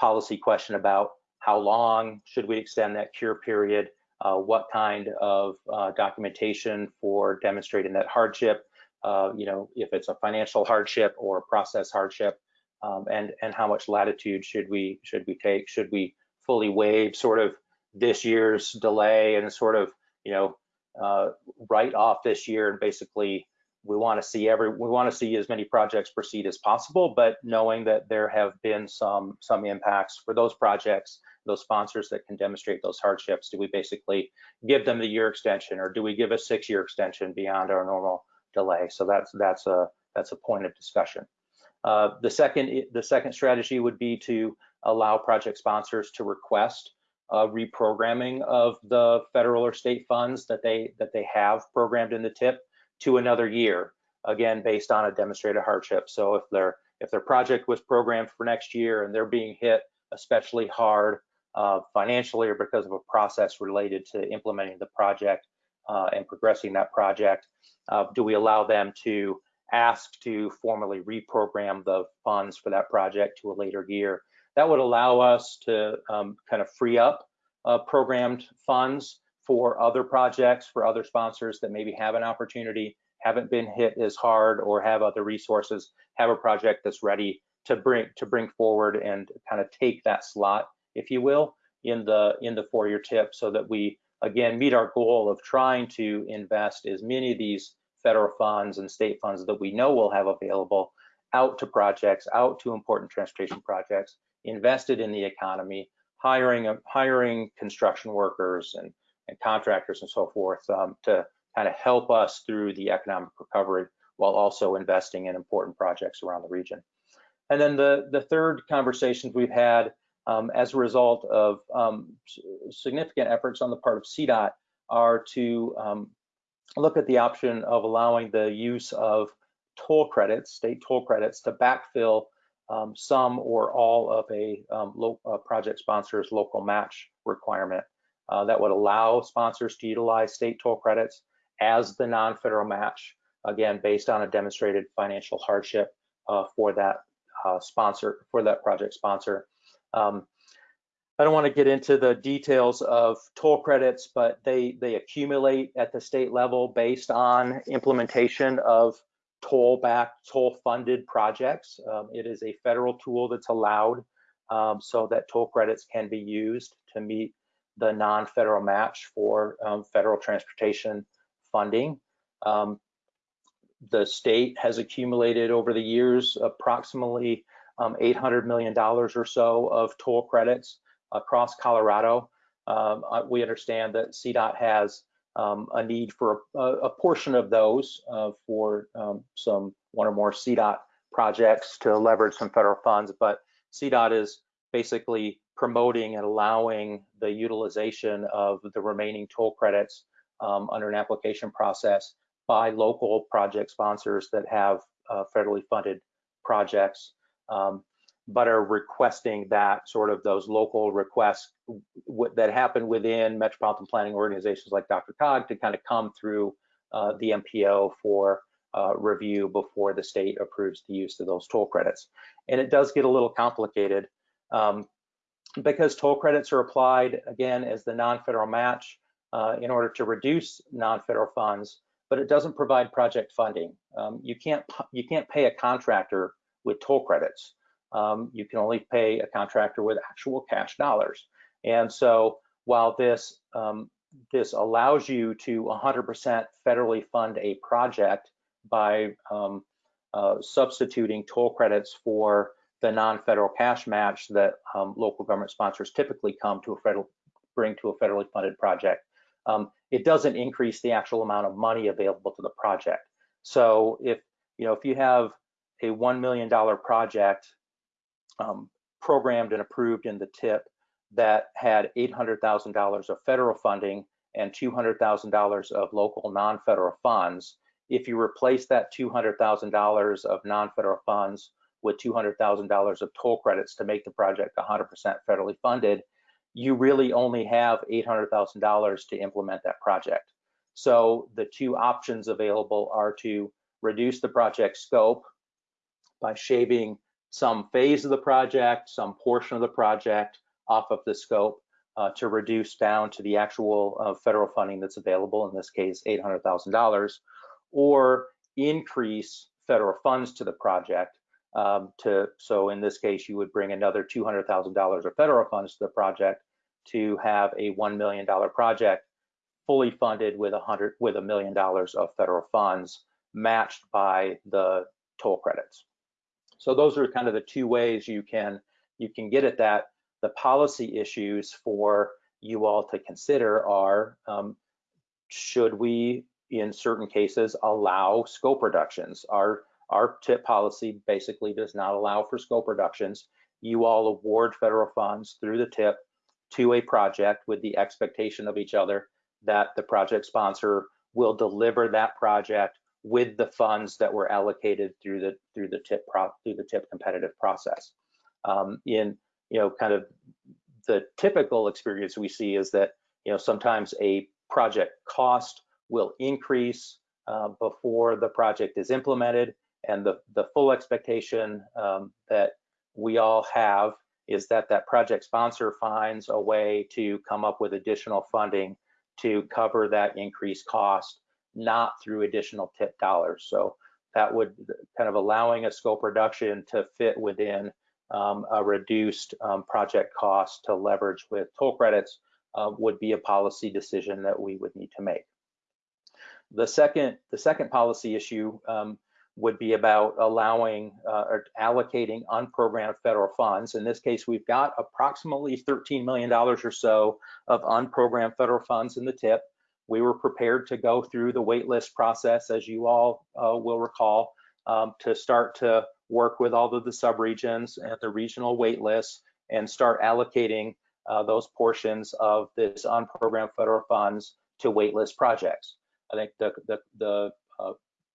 policy question about how long should we extend that cure period, uh, what kind of uh, documentation for demonstrating that hardship, uh, you know, if it's a financial hardship or a process hardship, um, and and how much latitude should we should we take? Should we fully waive sort of this year's delay and sort of you know uh, write off this year and basically we want to see every we want to see as many projects proceed as possible, but knowing that there have been some some impacts for those projects, those sponsors that can demonstrate those hardships, do we basically give them the year extension or do we give a six year extension beyond our normal delay. So that's that's a that's a point of discussion. Uh, the second the second strategy would be to allow project sponsors to request a reprogramming of the federal or state funds that they that they have programmed in the tip to another year, again based on a demonstrated hardship. So if their if their project was programmed for next year and they're being hit especially hard uh, financially or because of a process related to implementing the project uh, and progressing that project, uh, do we allow them to ask to formally reprogram the funds for that project to a later year? That would allow us to um, kind of free up uh, programmed funds for other projects, for other sponsors that maybe have an opportunity, haven't been hit as hard or have other resources, have a project that's ready to bring to bring forward and kind of take that slot, if you will, in the in the four-year tip so that we again, meet our goal of trying to invest as many of these federal funds and state funds that we know we'll have available out to projects, out to important transportation projects, invested in the economy, hiring hiring construction workers and, and contractors and so forth um, to kind of help us through the economic recovery while also investing in important projects around the region. and then the, the third conversations we've had um, as a result of um, significant efforts on the part of CDOT are to um, look at the option of allowing the use of toll credits, state toll credits, to backfill um, some or all of a um, uh, project sponsor's local match requirement. Uh, that would allow sponsors to utilize state toll credits as the non-federal match, again, based on a demonstrated financial hardship uh, for that uh, sponsor, for that project sponsor. Um, I don't want to get into the details of toll credits, but they, they accumulate at the state level based on implementation of toll back, toll funded projects. Um, it is a federal tool that's allowed um, so that toll credits can be used to meet the non-federal match for um, federal transportation funding. Um, the state has accumulated over the years approximately um, $800 million or so of toll credits across Colorado. Um, we understand that CDOT has um, a need for a, a portion of those uh, for um, some one or more CDOT projects to leverage some federal funds, but CDOT is basically promoting and allowing the utilization of the remaining toll credits um, under an application process by local project sponsors that have uh, federally funded projects, um, but are requesting that sort of those local requests that happen within metropolitan planning organizations like DRCOG to kind of come through uh, the MPO for uh, review before the state approves the use of those toll credits. And it does get a little complicated um, because toll credits are applied again as the non-federal match uh, in order to reduce non-federal funds, but it doesn't provide project funding. Um, you can't you can't pay a contractor with toll credits. Um, you can only pay a contractor with actual cash dollars. And so while this um, this allows you to 100% federally fund a project by um, uh, substituting toll credits for the non-federal cash match that um, local government sponsors typically come to a federal bring to a federally funded project. Um, it doesn't increase the actual amount of money available to the project. So if you know if you have a one million dollar project um, programmed and approved in the TIP that had $800,000 of federal funding and $200,000 of local non-federal funds. If you replace that $200,000 of non-federal funds with $200,000 of toll credits to make the project 100% federally funded, you really only have $800,000 to implement that project. So the two options available are to reduce the project scope by shaving some phase of the project, some portion of the project off of the scope uh, to reduce down to the actual uh, federal funding that's available, in this case, $800,000, or increase federal funds to the project um, to, so in this case, you would bring another $200,000 of federal funds to the project to have a $1 million project fully funded with a hundred with a million dollars of federal funds matched by the toll credits. So those are kind of the two ways you can you can get at that. The policy issues for you all to consider are um, should we, in certain cases, allow scope reductions? Our our TIP policy basically does not allow for scope reductions. You all award federal funds through the TIP to a project with the expectation of each other that the project sponsor will deliver that project with the funds that were allocated through the through the tip through the tip competitive process. Um, in you know kind of the typical experience we see is that you know sometimes a project cost will increase uh, before the project is implemented, and the the full expectation um, that we all have is that that project sponsor finds a way to come up with additional funding to cover that increased cost not through additional tip dollars. So that would kind of allowing a scope reduction to fit within um, a reduced um, project cost to leverage with toll credits uh, would be a policy decision that we would need to make. The second, the second policy issue um, would be about allowing uh, or allocating unprogrammed federal funds. In this case, we've got approximately $13 million or so of unprogrammed federal funds in the TIP we were prepared to go through the waitlist process, as you all uh, will recall, um, to start to work with all of the subregions and the regional wait lists and start allocating uh, those portions of this unprogrammed federal funds to waitlist projects. I think the, the, the uh,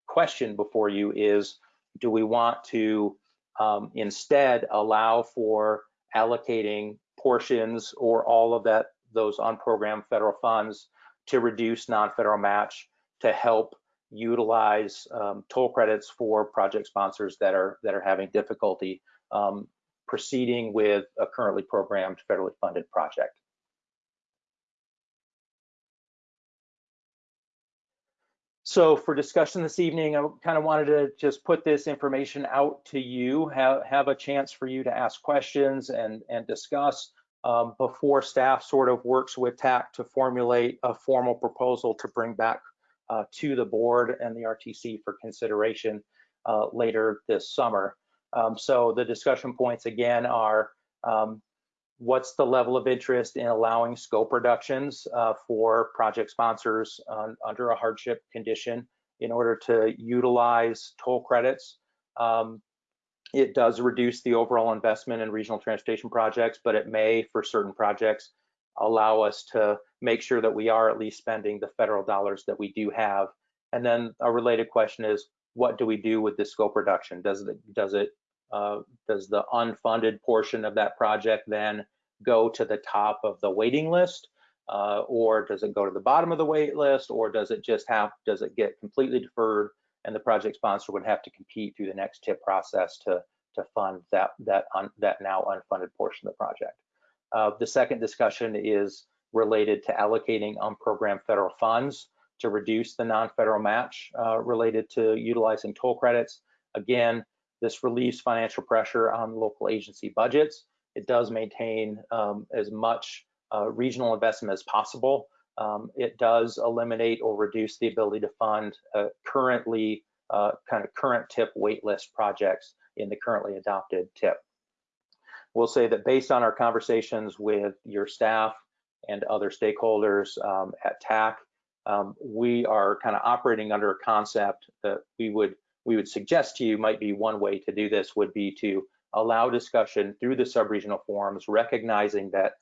question before you is, do we want to um, instead allow for allocating portions or all of that those unprogrammed federal funds to reduce non-federal match to help utilize um, toll credits for project sponsors that are that are having difficulty um, proceeding with a currently programmed federally funded project. So for discussion this evening, I kind of wanted to just put this information out to you, have, have a chance for you to ask questions and, and discuss um, before staff sort of works with TAC to formulate a formal proposal to bring back uh, to the board and the RTC for consideration uh, later this summer. Um, so the discussion points again are um, what's the level of interest in allowing scope reductions uh, for project sponsors under a hardship condition in order to utilize toll credits. Um, it does reduce the overall investment in regional transportation projects, but it may, for certain projects, allow us to make sure that we are at least spending the federal dollars that we do have. And then a related question is, what do we do with the scope reduction? Does it does it uh, does the unfunded portion of that project then go to the top of the waiting list, uh, or does it go to the bottom of the wait list, or does it just have does it get completely deferred and the project sponsor would have to compete through the next tip process to to fund that that un, that now unfunded portion of the project. Uh, the second discussion is related to allocating unprogrammed federal funds to reduce the non-federal match uh, related to utilizing toll credits. Again, this relieves financial pressure on local agency budgets. It does maintain um, as much uh, regional investment as possible. Um, it does eliminate or reduce the ability to fund uh, currently uh, kind of current TIP waitlist projects in the currently adopted TIP. We'll say that based on our conversations with your staff and other stakeholders um, at TAC, um, we are kind of operating under a concept that we would we would suggest to you might be one way to do this would be to allow discussion through the subregional forums, recognizing that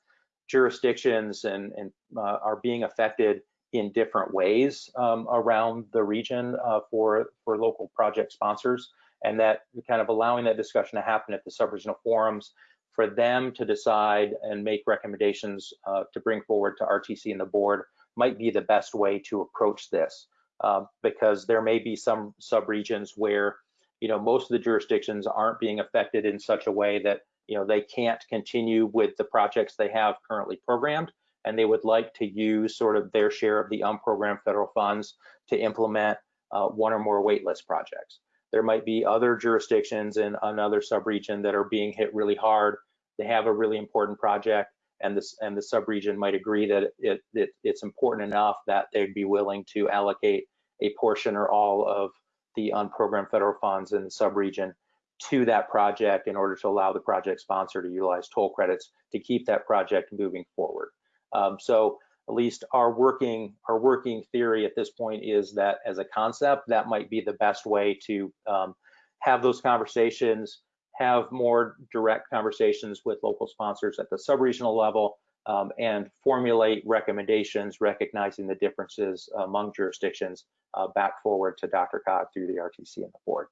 jurisdictions and, and uh, are being affected in different ways um, around the region uh, for for local project sponsors, and that kind of allowing that discussion to happen at the subregional forums for them to decide and make recommendations uh, to bring forward to RTC and the board might be the best way to approach this uh, because there may be some subregions where you know most of the jurisdictions aren't being affected in such a way that you know they can't continue with the projects they have currently programmed and they would like to use sort of their share of the unprogrammed federal funds to implement uh, one or more waitlist projects. There might be other jurisdictions in another subregion that are being hit really hard. They have a really important project and this and the subregion might agree that it, it it's important enough that they'd be willing to allocate a portion or all of the unprogrammed federal funds in the subregion to that project in order to allow the project sponsor to utilize toll credits to keep that project moving forward. Um, so at least our working our working theory at this point is that as a concept, that might be the best way to um, have those conversations, have more direct conversations with local sponsors at the subregional level, um, and formulate recommendations recognizing the differences among jurisdictions uh, back forward to DRCOG through the RTC and the board.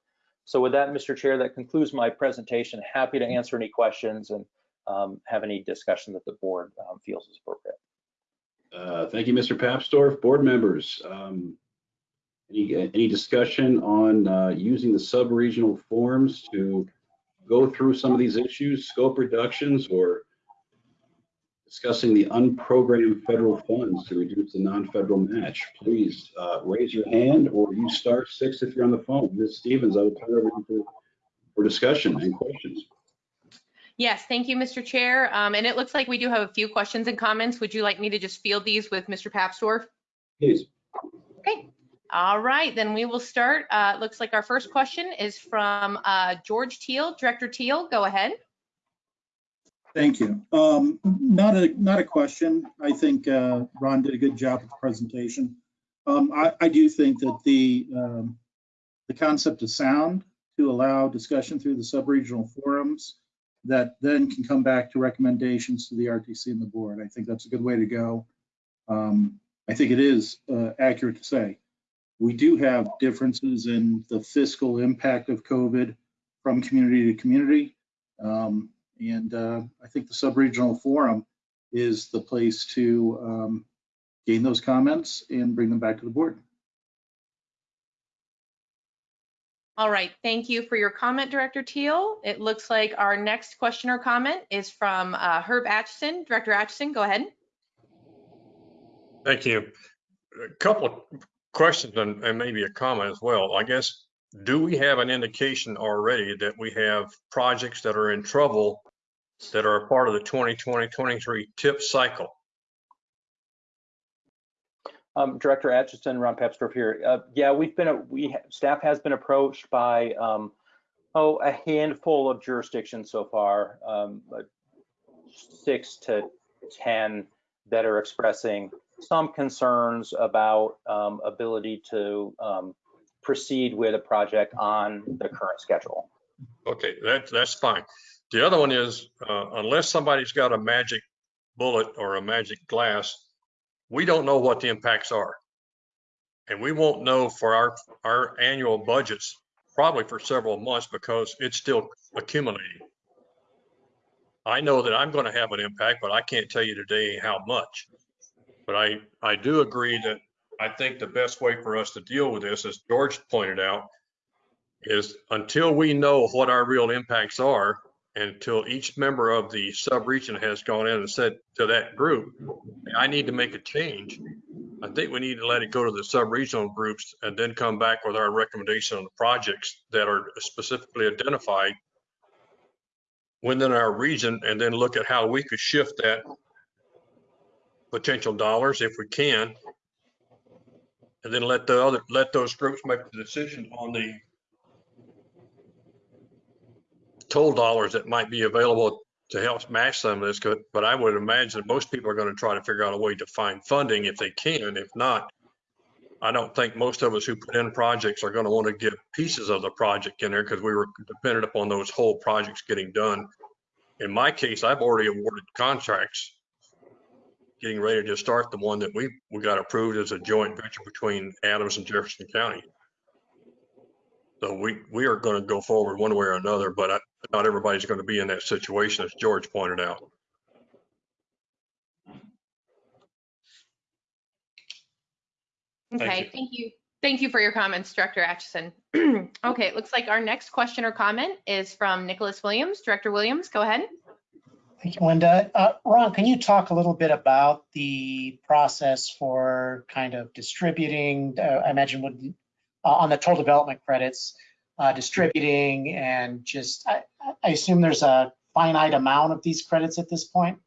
So with that, Mr. Chair, that concludes my presentation. Happy to answer any questions and um, have any discussion that the board um, feels is appropriate. Uh, thank you, Mr. Papsdorf. Board members, um, any, any discussion on uh, using the sub-regional forms to go through some of these issues, scope reductions, or discussing the unprogrammed federal funds to reduce the non-federal match? Please uh, raise your hand or you star six if you're on the phone. Ms. Stevens, I will turn it over for, for discussion and questions. Yes, thank you, Mr. Chair. Um, and it looks like we do have a few questions and comments. Would you like me to just field these with Mr. Papsdorf? Please. Okay. All right, then we will start. Uh, looks like our first question is from uh, George Teal. Director Teal, go ahead. Thank you. Um, not a not a question. I think uh, Ron did a good job with the presentation. Um, I, I, do think that the um, the concept of sound, to allow discussion through the sub-regional forums that then can come back to recommendations to the RTC and the board. I think that's a good way to go. Um, I think it is uh, accurate to say we do have differences in the fiscal impact of COVID from community to community. Um, and uh, I think the sub-regional forum is the place to um, gain those comments and bring them back to the board. All right, thank you for your comment, Director Teal. It looks like our next question or comment is from uh, Herb Atchison. Director Atchison, go ahead. Thank you. A couple of questions and, and maybe a comment as well. I guess, do we have an indication already that we have projects that are in trouble that are a part of the 2020-23 tip cycle? Um, Director Atchison, Ron Papsdorf here. Uh, yeah, we've been, a, we, staff has been approached by, um, oh, a handful of jurisdictions so far, um, six to 10 that are expressing some concerns about um, ability to um, proceed with a project on the current schedule. Okay, that, that's fine. The other one is, uh, unless somebody's got a magic bullet or a magic glass, we don't know what the impacts are. And we won't know for our, our annual budgets probably for several months because it's still accumulating. I know that I'm going to have an impact, but I can't tell you today how much. But I, I do agree that I think the best way for us to deal with this, as George pointed out, is until we know what our real impacts are, and until each member of the sub-region has gone in and said to that group, I need to make a change. I think we need to let it go to the sub-regional groups and then come back with our recommendation on the projects that are specifically identified within our region and then look at how we could shift that potential dollars if we can. And then let the other, let those groups make the decision on the toll dollars that might be available to help match some of this. But I would imagine most people are going to try to figure out a way to find funding if they can. If not, I don't think most of us who put in projects are going to want to get pieces of the project in there because we were dependent upon those whole projects getting done. In my case, I've already awarded contracts, getting ready to start the one that we, we got approved as a joint venture between Adams and Jefferson County. So we, we are going to go forward one way or another, but I, not everybody's going to be in that situation, as George pointed out. Okay, Thank thank you. Thank you for your comments, Director Atchison. Okay, it looks like our next question or comment is from Nicholas Williams. Director Williams, go ahead. Thank you, Linda. Uh, Ron, can you talk a little bit about the process for kind of distributing, uh, I imagine would, uh, on the toll development credits, uh, distributing and just, I, I assume there's a finite amount of these credits at this point?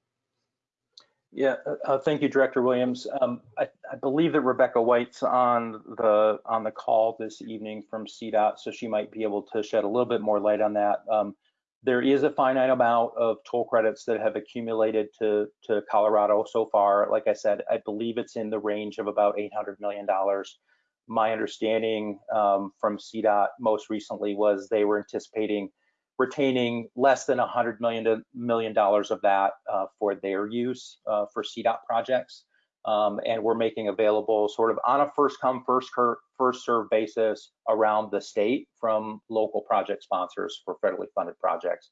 Yeah, uh, uh, thank you, Director Williams. Um, I, I believe that Rebecca White's on the on the call this evening from CDOT, so she might be able to shed a little bit more light on that. Um, there is a finite amount of toll credits that have accumulated to to Colorado so far. Like I said, I believe it's in the range of about 800 million dollars. My understanding um, from CDOT most recently was they were anticipating retaining less than 100 million million dollars of that uh, for their use uh, for CDOT projects. Um, and we're making available sort of on a first come, first, first serve basis around the state from local project sponsors for federally funded projects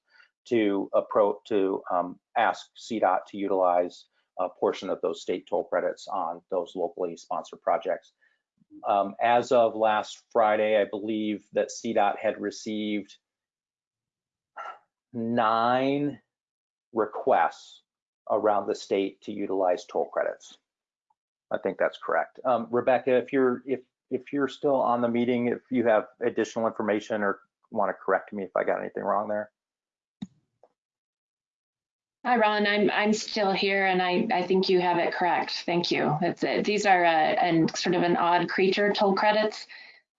to approach to um, ask CDOT to utilize a portion of those state toll credits on those locally sponsored projects. Um, as of last Friday, I believe that CDOT had received nine requests around the state to utilize toll credits. I think that's correct. Um, Rebecca, if you're if if you're still on the meeting, if you have additional information or want to correct me if I got anything wrong there. Hi, Ron. I'm I'm still here, and I I think you have it correct. Thank you. It's it. These are uh, and sort of an odd creature toll credits.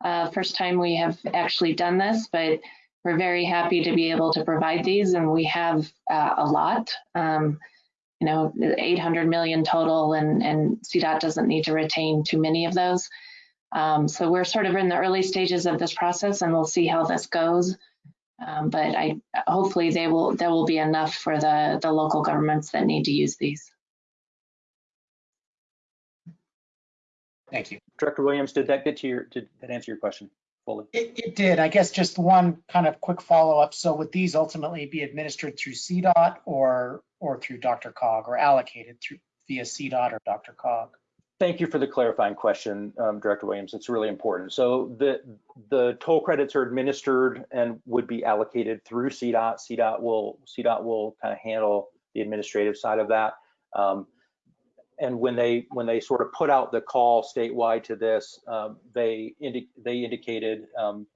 Uh, first time we have actually done this, but we're very happy to be able to provide these, and we have uh, a lot. Um, you know, 800 million total, and and CDOT doesn't need to retain too many of those. Um, so we're sort of in the early stages of this process and we'll see how this goes. Um, but I, hopefully they will, there will be enough for the, the local governments that need to use these. Thank you. Director Williams, did that get to your, did that answer your question fully? It, it did. I guess just one kind of quick follow-up. So would these ultimately be administered through CDOT or, or through DRCOG or allocated through via CDOT or DRCOG? Thank you for the clarifying question, um, Director Williams. It's really important. So the the toll credits are administered and would be allocated through CDOT. CDOT will CDOT will kind of handle the administrative side of that. Um, and when they when they sort of put out the call statewide to this, um, they indi they indicated, um,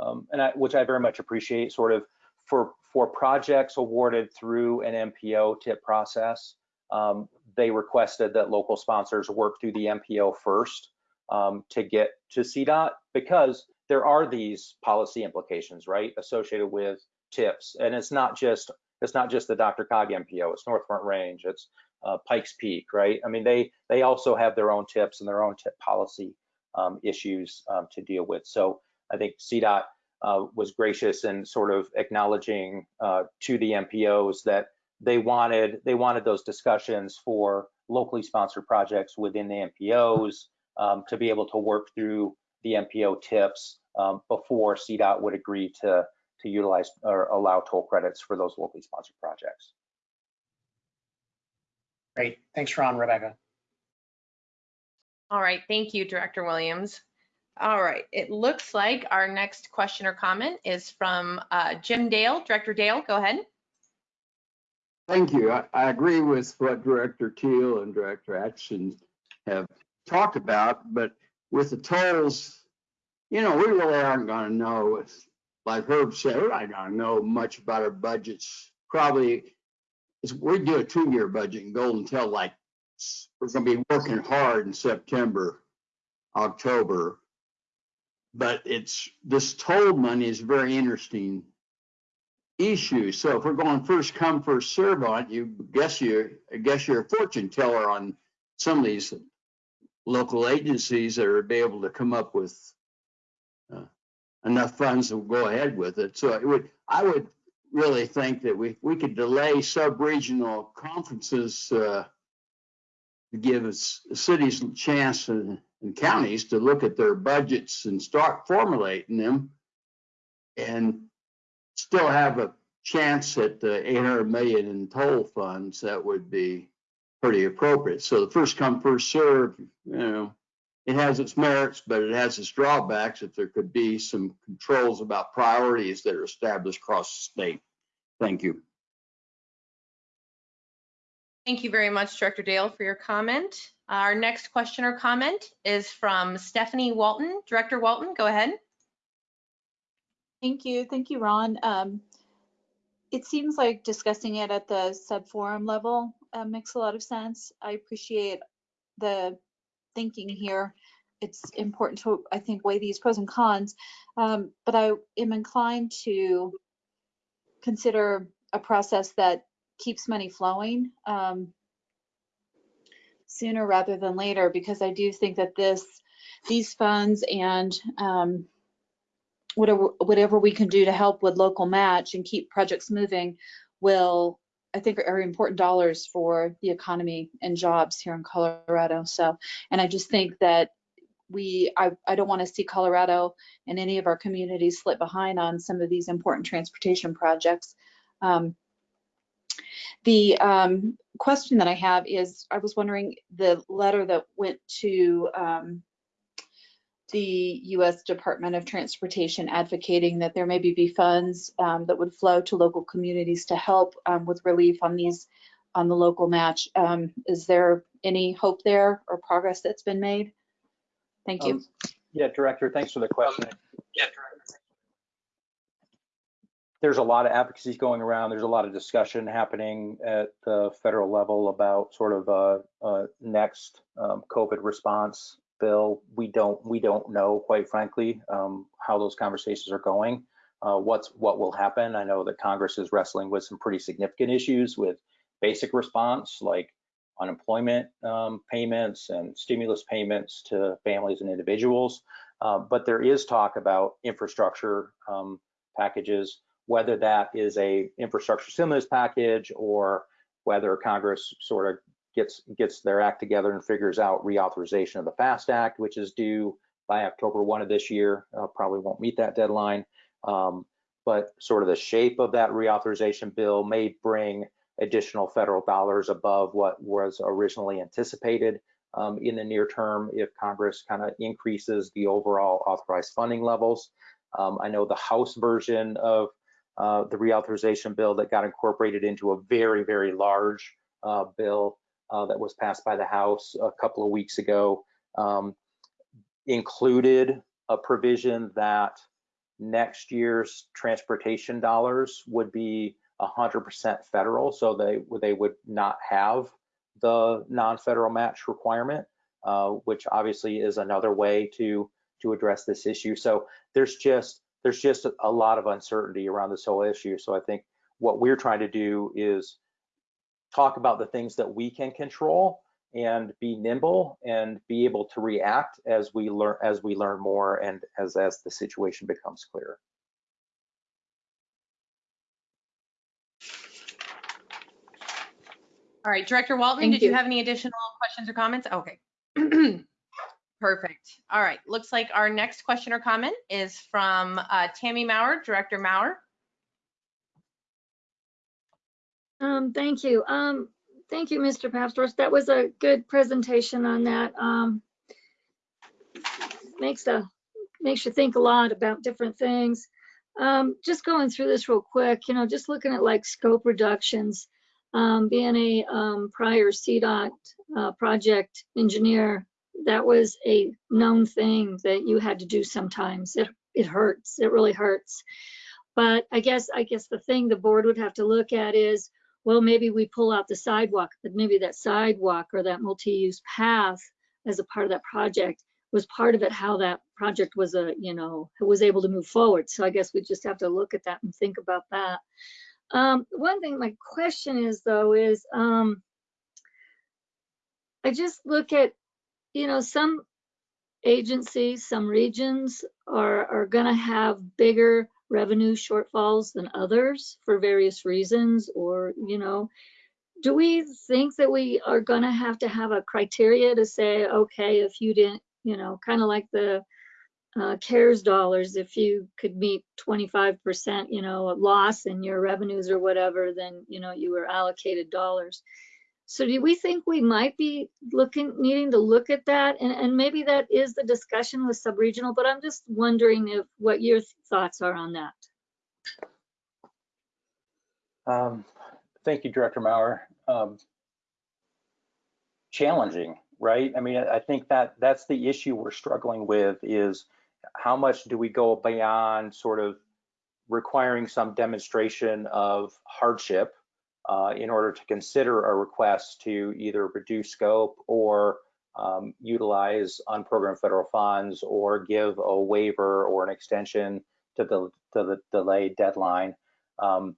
um, and I, which I very much appreciate, sort of for for projects awarded through an MPO tip process. Um, they requested that local sponsors work through the MPO first um, to get to CDOT because there are these policy implications, right, associated with TIPS. And it's not just it's not just the DRCOG MPO, it's North Front Range, it's uh, Pikes Peak, right? I mean, they they also have their own TIPS and their own tip policy um, issues um, to deal with. So I think CDOT uh, was gracious in sort of acknowledging uh, to the MPOs that they wanted they wanted those discussions for locally sponsored projects within the MPOs um, to be able to work through the MPO tips um, before CDOT would agree to to utilize or allow toll credits for those locally sponsored projects. Great. Thanks, Ron, Rebecca. All right, thank you, Director Williams. All right, it looks like our next question or comment is from uh, Jim Dale. Director Dale, go ahead. Thank you. I, I agree with what Director Teal and Director Atchison have talked about, but with the tolls, you know, we really aren't going to know. Like Herb said, we're not going to know much about our budgets. Probably, we do a two-year budget and go until like we're going to be working hard in September, October. But it's this toll money is a very interesting issue. So if we're going first come, first serve on you guess you guess you're a fortune teller on some of these local agencies that are be able to come up with uh, enough funds to go ahead with it. So it would I would really think that we we could delay sub-regional conferences uh, to give us cities a chance and, and counties to look at their budgets and start formulating them and still have a chance at the 800 million in toll funds, that would be pretty appropriate. So the first come, first serve, you know, it has its merits, but it has its drawbacks if there could be some controls about priorities that are established across the state. Thank you. Thank you very much, Director Dale, for your comment. Our next question or comment is from Stephanie Walton. Director Walton, go ahead. Thank you. Thank you, Ron. Um, it seems like discussing it at the sub-forum level uh, makes a lot of sense. I appreciate the thinking here. It's important to, I think, weigh these pros and cons, um, but I am inclined to consider a process that keeps money flowing um, sooner rather than later, because I do think that this, these funds and um, whatever whatever we can do to help with local match and keep projects moving will I think are important dollars for the economy and jobs here in Colorado. So, and I just think that we, I, I don't want to see Colorado and any of our communities slip behind on some of these important transportation projects. Um, the um, question that I have is, I was wondering the letter that went to um, the U.S. Department of Transportation advocating that there maybe be funds um, that would flow to local communities to help um, with relief on these on the local match. Um, is there any hope there or progress that's been made? Thank you. Um, yeah, Director, thanks for the question. Yeah, Director. There's a lot of advocacy going around. There's a lot of discussion happening at the federal level about sort of a, a next um, COVID response bill, we don't we don't know, quite frankly, um, how those conversations are going. Uh, what's what will happen? I know that Congress is wrestling with some pretty significant issues with basic response, like unemployment um, payments and stimulus payments to families and individuals. Uh, but there is talk about infrastructure um, packages, whether that is a infrastructure stimulus package or whether Congress sort of gets gets their act together and figures out reauthorization of the FAST Act, which is due by October 1 of this year. Uh, probably won't meet that deadline. Um, but sort of the shape of that reauthorization bill may bring additional federal dollars above what was originally anticipated um, in the near term if Congress kind of increases the overall authorized funding levels. Um, I know the House version of uh, the reauthorization bill that got incorporated into a very, very large uh, bill uh, that was passed by the House a couple of weeks ago um, included a provision that next year's transportation dollars would be 100% federal, so they they would not have the non-federal match requirement, uh, which obviously is another way to to address this issue. So there's just there's just a lot of uncertainty around this whole issue. So I think what we're trying to do is talk about the things that we can control and be nimble and be able to react as we learn as we learn more and as as the situation becomes clearer. All right, Director Walton, Thank did you you. have any additional questions or comments? Okay. Perfect. All right, looks like our next question or comment is from uh, Tammy Maurer, Director Maurer. Um, thank you. Um, thank you, Mr. Papsdorf. That was a good presentation on that. Um, makes a makes you think a lot about different things. Um, just going through this real quick, you know, just looking at like scope reductions. Um, being a um, prior CDOT uh, project engineer, that was a known thing that you had to do sometimes. It it hurts. It really hurts. But I guess I guess the thing the board would have to look at is, well, maybe we pull out the sidewalk, but maybe that sidewalk or that multi-use path as a part of that project was part of it how that project was a you know was able to move forward. So I guess we just have to look at that and think about that. Um, one thing my question is though is um, I just look at you know some agencies, some regions are are going to have bigger revenue shortfalls than others for various reasons or you know do we think that we are going to have to have a criteria to say okay if you didn't you know kind of like the uh, cares dollars if you could meet 25% you know loss in your revenues or whatever then you know you were allocated dollars so do we think we might be looking needing to look at that and, and maybe that is the discussion with subregional but i'm just wondering if what your thoughts are on that Um, thank you, Director Maurer. Um, challenging, right? I mean, I I think that that's the issue we're struggling with is how much do we go beyond sort of requiring some demonstration of hardship uh, in order to consider a request to either reduce scope or um, utilize unprogrammed federal funds or give a waiver or an extension to the to the delayed deadline. Um,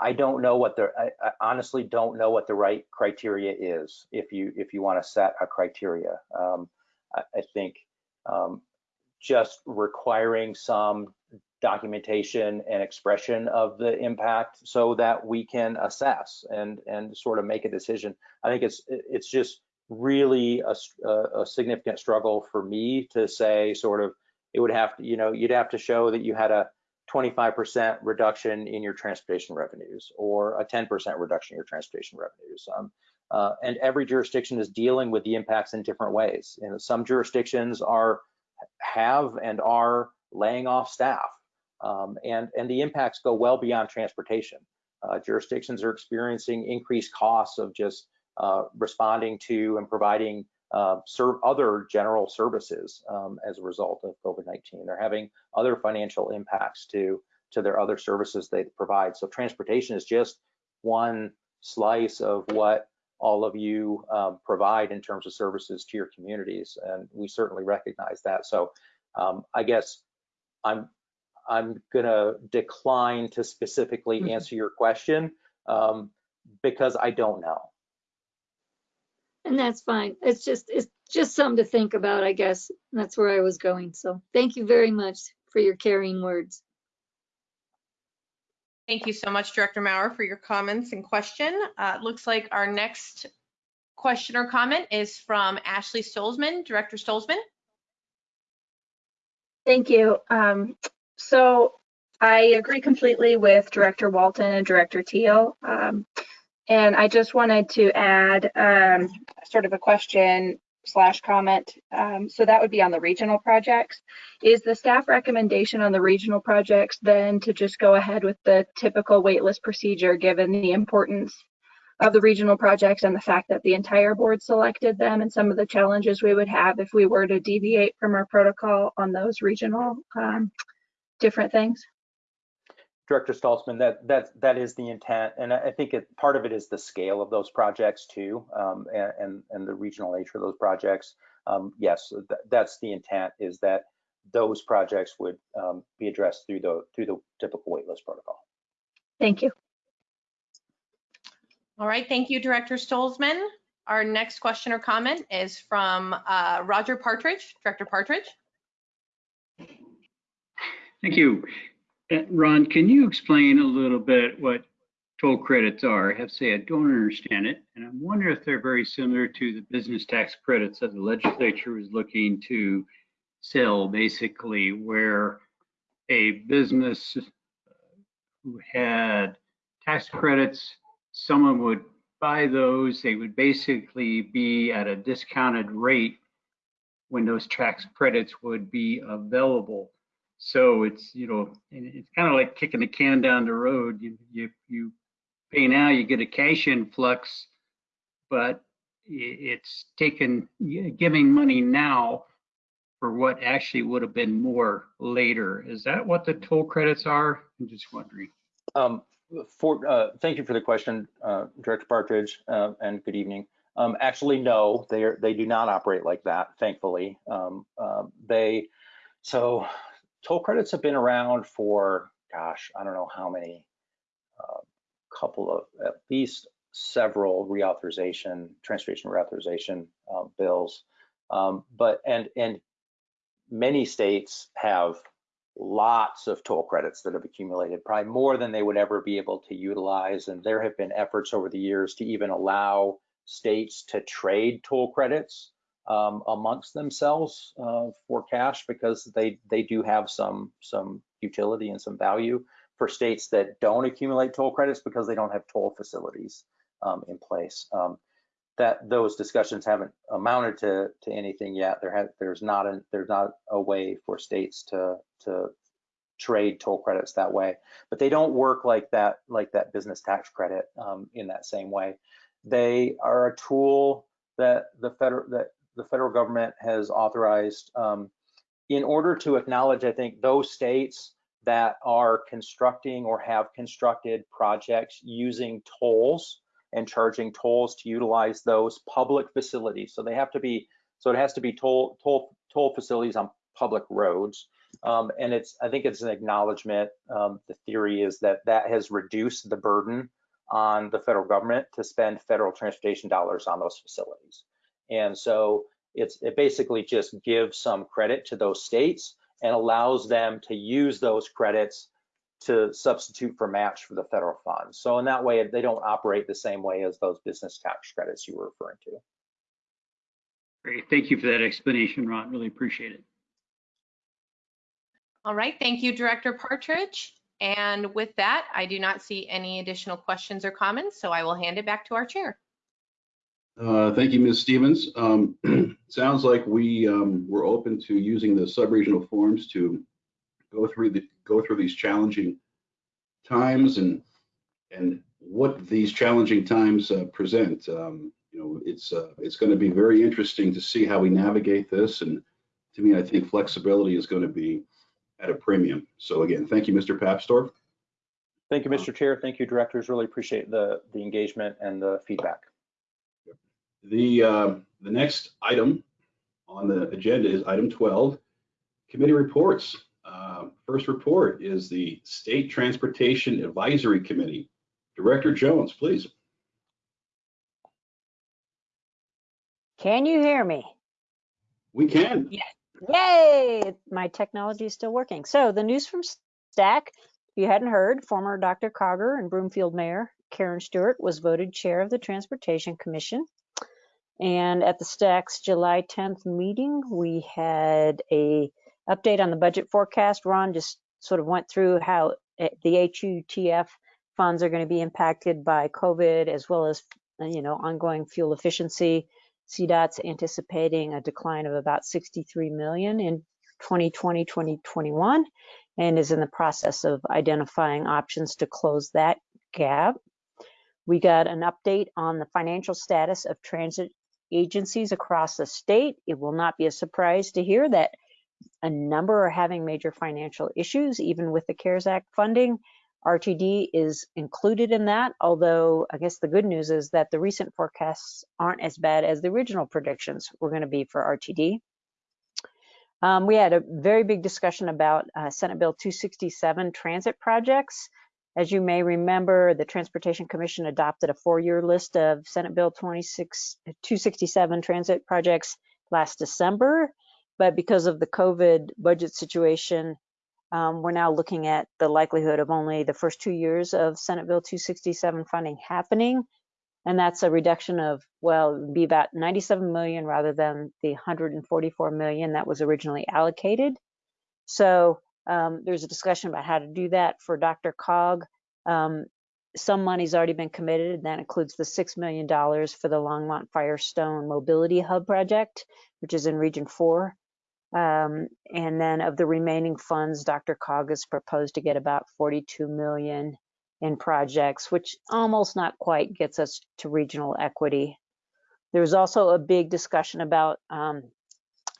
I don't know what the I, I honestly don't know what the right criteria is if you if you want to set a criteria. Um, I, I think um, just requiring some documentation and expression of the impact so that we can assess and and sort of make a decision. I think it's it's just really a, a, significant struggle for me to say sort of it would have to you know you'd have to show that you had a 25% reduction in your transportation revenues or a 10% reduction in your transportation revenues. Um, uh, and every jurisdiction is dealing with the impacts in different ways. Know, some jurisdictions are have and are laying off staff, um, and and the impacts go well beyond transportation. Uh, jurisdictions are experiencing increased costs of just uh, responding to and providing uh, serve other general services um, as a result of COVID-19. They're having other financial impacts to to their other services they provide. So transportation is just one slice of what all of you um, provide in terms of services to your communities, and we certainly recognize that. So um, I guess I'm I'm gonna decline to specifically answer your question um, because I don't know. and that's fine. It's just, it's just something to think about, I guess. That's where I was going. So thank you very much for your caring words. Thank you so much, Director Maurer, for your comments and question. Uh, looks like our next question or comment is from Ashley Stolzmann. Director Stolzmann? Thank you. Um, so I agree completely with Director Walton and Director Teal. Um, and I just wanted to add um, sort of a question slash comment. Um, so that would be on the regional projects. Is the staff recommendation on the regional projects then to just go ahead with the typical waitlist procedure given the importance of the regional projects and the fact that the entire board selected them and some of the challenges we would have if we were to deviate from our protocol on those regional um, different things? Director Stolzmann, that that that is the intent, and I think it, part of it is the scale of those projects too, um, and, and, and the regional nature of those projects. Um, yes, th that's the intent is that those projects would um, be addressed through the through the typical waitlist protocol. Thank you. All right, thank you, Director Stolzmann. Our next question or comment is from uh, Roger Partridge. Director Partridge? Thank you. Uh, Ron, can you explain a little bit what toll credits are? I have to say I don't understand it, and I'm wondering if they're very similar to the business tax credits that the legislature is looking to sell, basically, where a business who had tax credits, someone would buy those, they would basically be at a discounted rate when those tax credits would be available. So it's, you know, it's kind of like kicking the can down the road. You, you, you pay now, you get a cash influx, but it's taking, giving money now for what actually would have been more later. Is that what the toll credits are? I'm just wondering. Um, for, uh, thank you for the question, uh, Director Partridge, uh, and good evening. Um, actually, no, they are, they do not operate like that, thankfully. Um, uh, they, so toll credits have been around for, gosh, I don't know how many, uh, couple of, at least several reauthorization, transportation reauthorization uh, bills. Um, but, and, and many states have lots of toll credits that have accumulated, probably more than they would ever be able to utilize. And there have been efforts over the years to even allow states to trade toll credits um, amongst themselves uh, for cash because they they do have some some utility and some value for states that don't accumulate toll credits because they don't have toll facilities um, in place. Um, that those discussions haven't amounted to to anything yet. There has there's not a there's not a way for states to to trade toll credits that way, but they don't work like that like that business tax credit um, in that same way. They are a tool that the federal that the federal government has authorized um, in order to acknowledge, I think, those states that are constructing or have constructed projects using tolls and charging tolls to utilize those public facilities. So they have to be, so it has to be toll toll toll facilities on public roads. Um, and it's, I think it's an acknowledgement. Um, the theory is that that has reduced the burden on the federal government to spend federal transportation dollars on those facilities. And so it's it basically just gives some credit to those states and allows them to use those credits to substitute for match for the federal funds. So in that way, they don't operate the same way as those business tax credits you were referring to. Great, thank you for that explanation, Ron. Really appreciate it. All right, thank you, Director Partridge. And with that, I do not see any additional questions or comments, so I will hand it back to our chair. Uh, thank you, Ms. Stevens. Um, sounds like we um, we're open to using the sub-regional forums to go through the go through these challenging times and and what these challenging times uh, present. Um, you know, it's uh, it's going to be very interesting to see how we navigate this. And to me, I think flexibility is going to be at a premium. So again, thank you, Mr. Papsdorf. Thank you, Mr. Chair. Thank you, directors. Really appreciate the the engagement and the feedback. The, uh, the next item on the agenda is item 12, committee reports. Uh, first report is the State Transportation Advisory Committee. Director Jones, please. Can you hear me? We can. Yay! My technology is still working. So the news from STAC, if you hadn't heard, former DRCOGer and Broomfield Mayor Karen Stuart was voted chair of the Transportation Commission. And at the STAC's July 10th meeting, we had a update on the budget forecast. Ron just sort of went through how eh, the HUTF funds are going to be impacted by COVID as well as, you know, ongoing fuel efficiency. CDOT's anticipating a decline of about 63 million in 2020, 2021, and is in the process of identifying options to close that gap. We got an update on the financial status of transit agencies across the state. It will not be a surprise to hear that a number are having major financial issues, even with the CARES Act funding. RTD is included in that, although I guess the good news is that the recent forecasts aren't as bad as the original predictions were going to be for RTD. Um, we had a very big discussion about uh, Senate Bill 267 transit projects. As you may remember, the Transportation Commission adopted a four-year list of Senate Bill 26, 267 transit projects last December, but because of the COVID budget situation, um, we're now looking at the likelihood of only the first two years of Senate Bill 267 funding happening. And that's a reduction of, well, be about 97 million rather than the 144 million that was originally allocated. So um, there's a discussion about how to do that for DRCOG. Um, some money's already been committed, and that includes the $6 million for the Longmont Firestone Mobility Hub project, which is in Region 4. Um, and then of the remaining funds, DRCOG has proposed to get about 42 million in projects, which almost not quite gets us to regional equity. There was also a big discussion about um,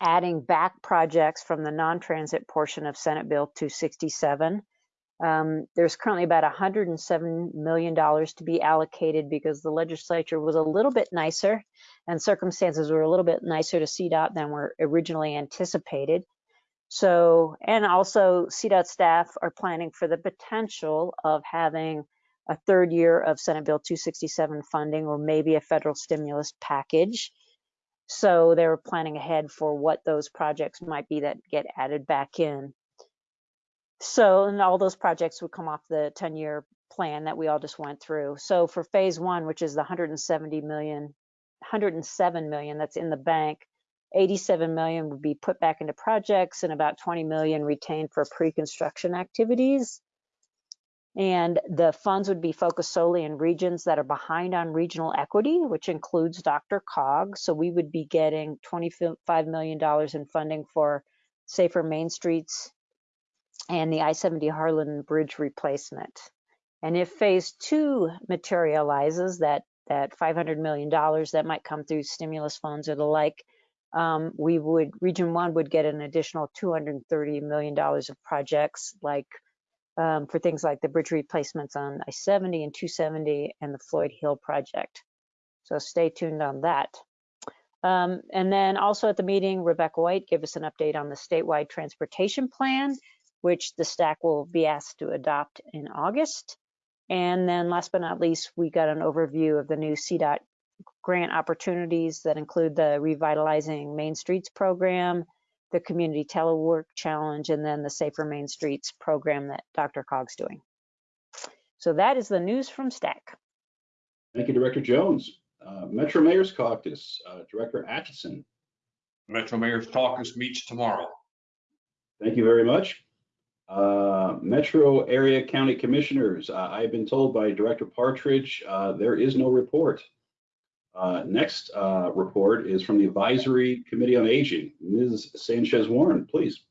adding back projects from the non-transit portion of Senate Bill 267. Um, there's currently about $107 million to be allocated because the legislature was a little bit nicer and circumstances were a little bit nicer to CDOT than were originally anticipated. So, and also CDOT staff are planning for the potential of having a third year of Senate Bill 267 funding or maybe a federal stimulus package. So they were planning ahead for what those projects might be that get added back in. So, and all those projects would come off the 10 year plan that we all just went through. So for phase one, which is the 170 million, 107 million that's in the bank, 87 million would be put back into projects and about 20 million retained for pre-construction activities. And the funds would be focused solely in regions that are behind on regional equity, which includes DRCOG. So we would be getting $25 million in funding for safer main streets and the I-70 Harlan Bridge replacement. And if phase two materializes, that, that $500 million that might come through stimulus funds or the like, um, we would, Region 1 would get an additional $230 million of projects like um, for things like the bridge replacements on I-70 and 270 and the Floyd Hill project. So stay tuned on that. Um, and then also at the meeting, Rebecca White gave us an update on the statewide transportation plan which the STAC will be asked to adopt in August. And then last but not least, we got an overview of the new CDOT grant opportunities that include the Revitalizing Main Streets program, the Community Telework Challenge, and then the Safer Main Streets program that DRCOG's doing. So that is the news from STAC. Thank you, Director Jones. Uh, Metro Mayor's Caucus, uh, Director Atchison. Metro Mayor's Caucus meets tomorrow. Thank you very much. Uh, Metro Area County Commissioners, uh, I've been told by Director Partridge, uh, there is no report. Uh, next uh, report is from the Advisory Committee on Aging. Ms. Sanchez Warren, please.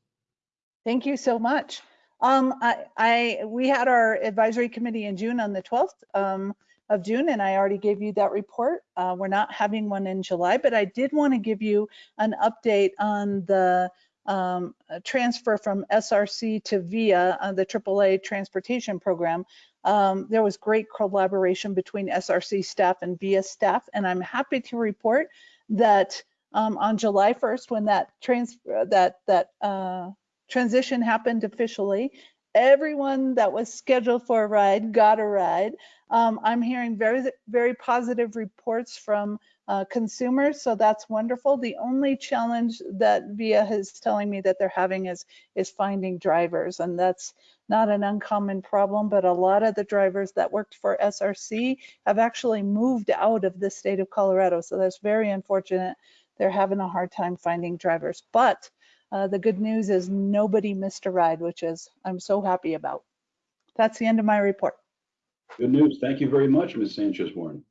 Thank you so much. Um, I, I, we had our advisory committee in June on the 12th um, of June, and I already gave you that report. Uh, we're not having one in July, but I did want to give you an update on the um, transfer from SRC to VIA, uh, the AAA transportation program, um, there was great collaboration between SRC staff and VIA staff, and I'm happy to report that um, on July 1st, when that trans that that uh, transition happened officially, everyone that was scheduled for a ride got a ride. Um, I'm hearing very, very positive reports from uh, consumers, so that's wonderful. The only challenge that VIA is telling me that they're having is is finding drivers, and that's not an uncommon problem. But a lot of the drivers that worked for SRC have actually moved out of the state of Colorado, so that's very unfortunate. They're having a hard time finding drivers, but uh, the good news is nobody missed a ride, which is I'm so happy about. That's the end of my report. Good news. Thank you very much, Ms. Sanchez Warren.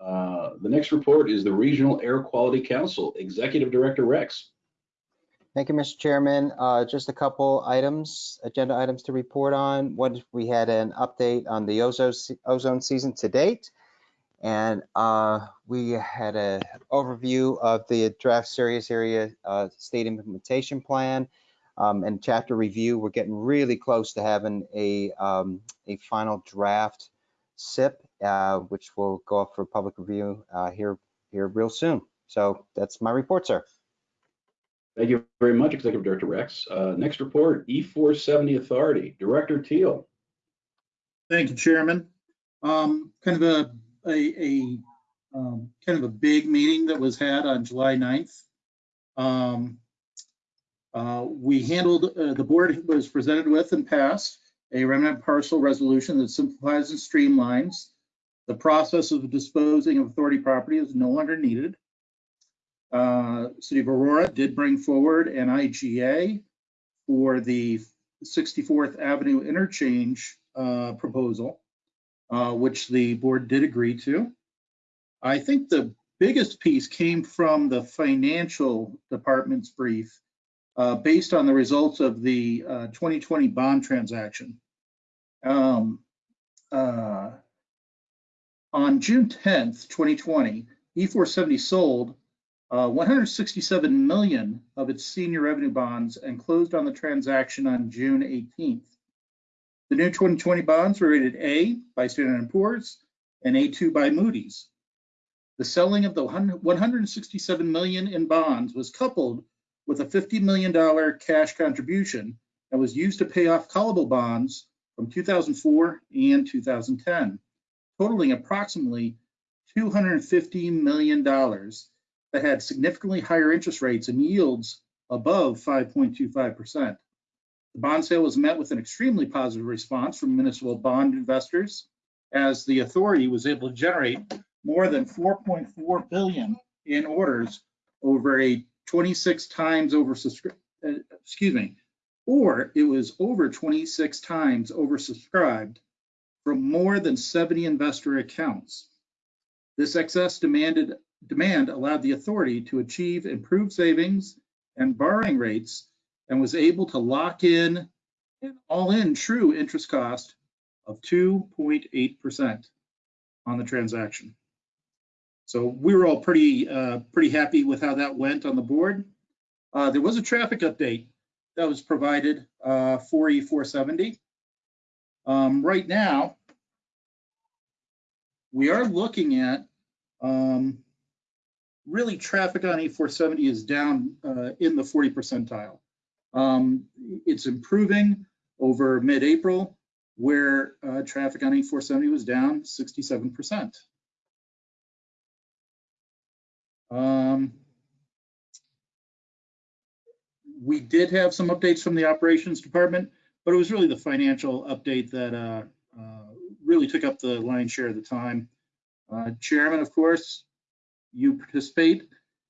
Uh, the next report is the Regional Air Quality Council, Executive Director Rex. Thank you, Mr. Chairman. Uh, just a couple items, agenda items to report on. One, we had an update on the ozone, ozone season to date. And uh, we had an overview of the draft serious area uh, state implementation plan um, and chapter review. We're getting really close to having a, um, a final draft SIP, uh, which will go up for public review uh, here, here real soon. So that's my report, sir. Thank you very much, Executive Director Rex. Uh, next report, E470 Authority, Director Teal. Thank you, Chairman. Um, kind of a a, a um, kind of a big meeting that was had on July 9th. Um, uh, we handled, uh, the board was presented with and passed a remnant parcel resolution that simplifies and streamlines the process of disposing of authority property is no longer needed. Uh, City of Aurora did bring forward an IGA for the 64th Avenue interchange uh, proposal uh, which the board did agree to. I think the biggest piece came from the financial department's brief uh, based on the results of the uh, 2020 bond transaction. Um, uh, on June 10th, 2020, E470 sold uh, 167 million of its senior revenue bonds and closed on the transaction on June 18th. The new 2020 bonds were rated A by Standard & Poor's and A2 by Moody's. The selling of the 167 million in bonds was coupled with a $50 million cash contribution that was used to pay off callable bonds from 2004 and 2010, totaling approximately $250 million that had significantly higher interest rates and yields above 5.25%. The bond sale was met with an extremely positive response from municipal bond investors as the authority was able to generate more than 4.4 billion in orders over a 26 times oversubscribed, uh, excuse me, or it was over 26 times oversubscribed from more than 70 investor accounts. This excess demanded demand allowed the authority to achieve improved savings and borrowing rates and was able to lock in an all-in true interest cost of 2.8% on the transaction. So we were all pretty uh, pretty happy with how that went on the board. Uh, there was a traffic update that was provided uh, for E470. Um, right now, we are looking at um, really traffic on E470 is down uh, in the 40 percentile. Um, it's improving over mid-April, where uh, traffic on E470 was down 67%. Um, we did have some updates from the operations department, but it was really the financial update that uh, really took up the lion's share of the time. Uh, Chairman, of course, you participate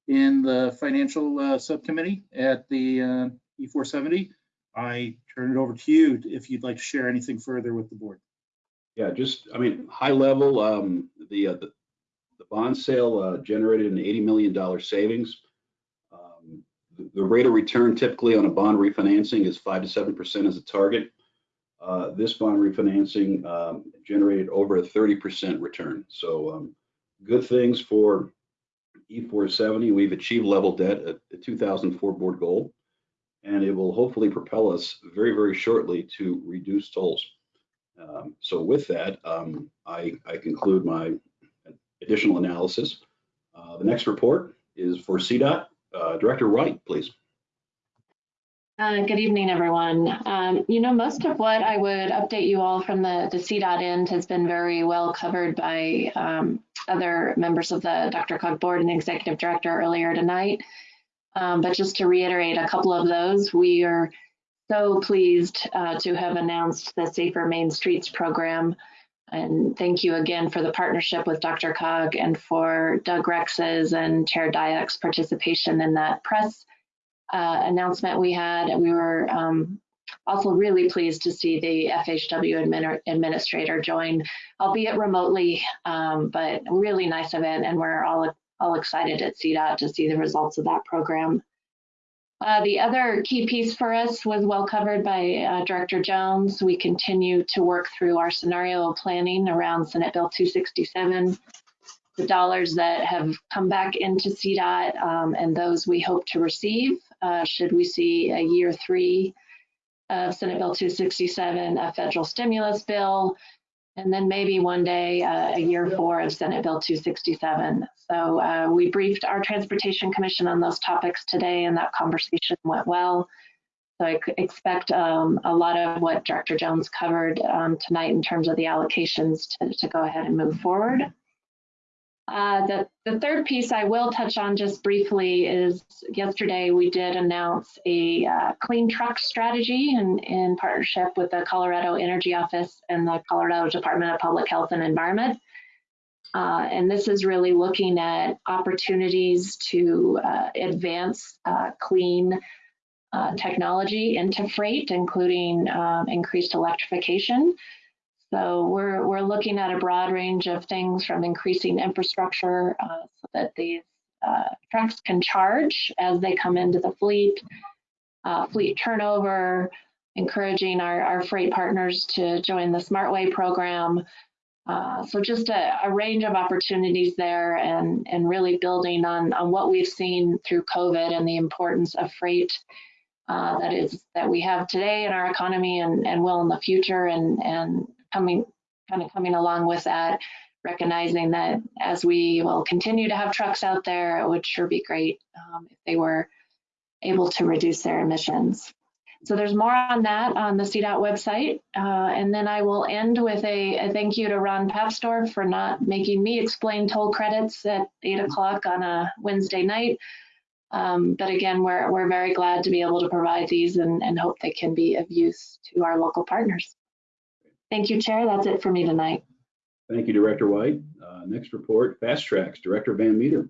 in the financial uh, subcommittee at the uh, E470. I turn it over to you if you'd like to share anything further with the board. Yeah, just, I mean, high level, um, the, uh, the, the bond sale uh, generated an $80 million savings. Um, the, the, rate of return typically on a bond refinancing is five to 7% as a target. Uh, this bond refinancing um, generated over a 30% return. So um, good things for E470. We've achieved level debt at the 2004 board goal and it will hopefully propel us very, very shortly to reduce tolls. Um, so with that, um, I, I, conclude my additional analysis. Uh, the next report is for CDOT. Uh, Director Wright, please. Uh, good evening, everyone. Um, you know, most of what I would update you all from the, the CDOT end has been very well covered by um, other members of the DRCOG board and executive director earlier tonight. Um, but just to reiterate a couple of those, we are so pleased uh, to have announced the Safer Main Streets program. And thank you again for the partnership with DRCOG and for Doug Rex's and Chair Dyack's participation in that press uh, announcement we had. And we were um, also really pleased to see the FHW admin administrator join, albeit remotely, um, but really nice event. And we're all, all excited at CDOT to see the results of that program. Uh, the other key piece for us was well covered by uh, Director Jones. We continue to work through our scenario planning around Senate Bill 267 the dollars that have come back into CDOT um, and those we hope to receive uh, should we see a year three of Senate Bill 267, a federal stimulus bill, and then maybe one day uh, a year four of Senate Bill 267. So uh, we briefed our Transportation Commission on those topics today and that conversation went well. So I expect um, a lot of what Director Jones covered um, tonight in terms of the allocations to, to go ahead and move forward. Uh, the, the third piece I will touch on just briefly is yesterday we did announce a uh, clean truck strategy in, in partnership with the Colorado Energy Office and the Colorado Department of Public Health and Environment. Uh, and this is really looking at opportunities to uh, advance uh, clean uh, technology into freight, including um, increased electrification. So we're, we're looking at a broad range of things from increasing infrastructure uh, so that these uh, trucks can charge as they come into the fleet, uh, fleet turnover, encouraging our, our freight partners to join the SmartWay program. Uh, so just a, a, range of opportunities there and, and really building on, on what we've seen through COVID and the importance of freight uh, that is that we have today in our economy and, and will in the future and, and coming kind of coming along with that, recognizing that as we will continue to have trucks out there, it would sure be great um, if they were able to reduce their emissions. So there's more on that on the CDOT website. Uh, and then I will end with a, a, thank you to Ron Papsdorf for not making me explain toll credits at eight o'clock on a Wednesday night. Um, but again, we're, we're very glad to be able to provide these and, and hope they can be of use to our local partners. Thank you, Chair. That's it for me tonight. Thank you, Director White. Uh, next report, Fast Tracks, Director Van Meter.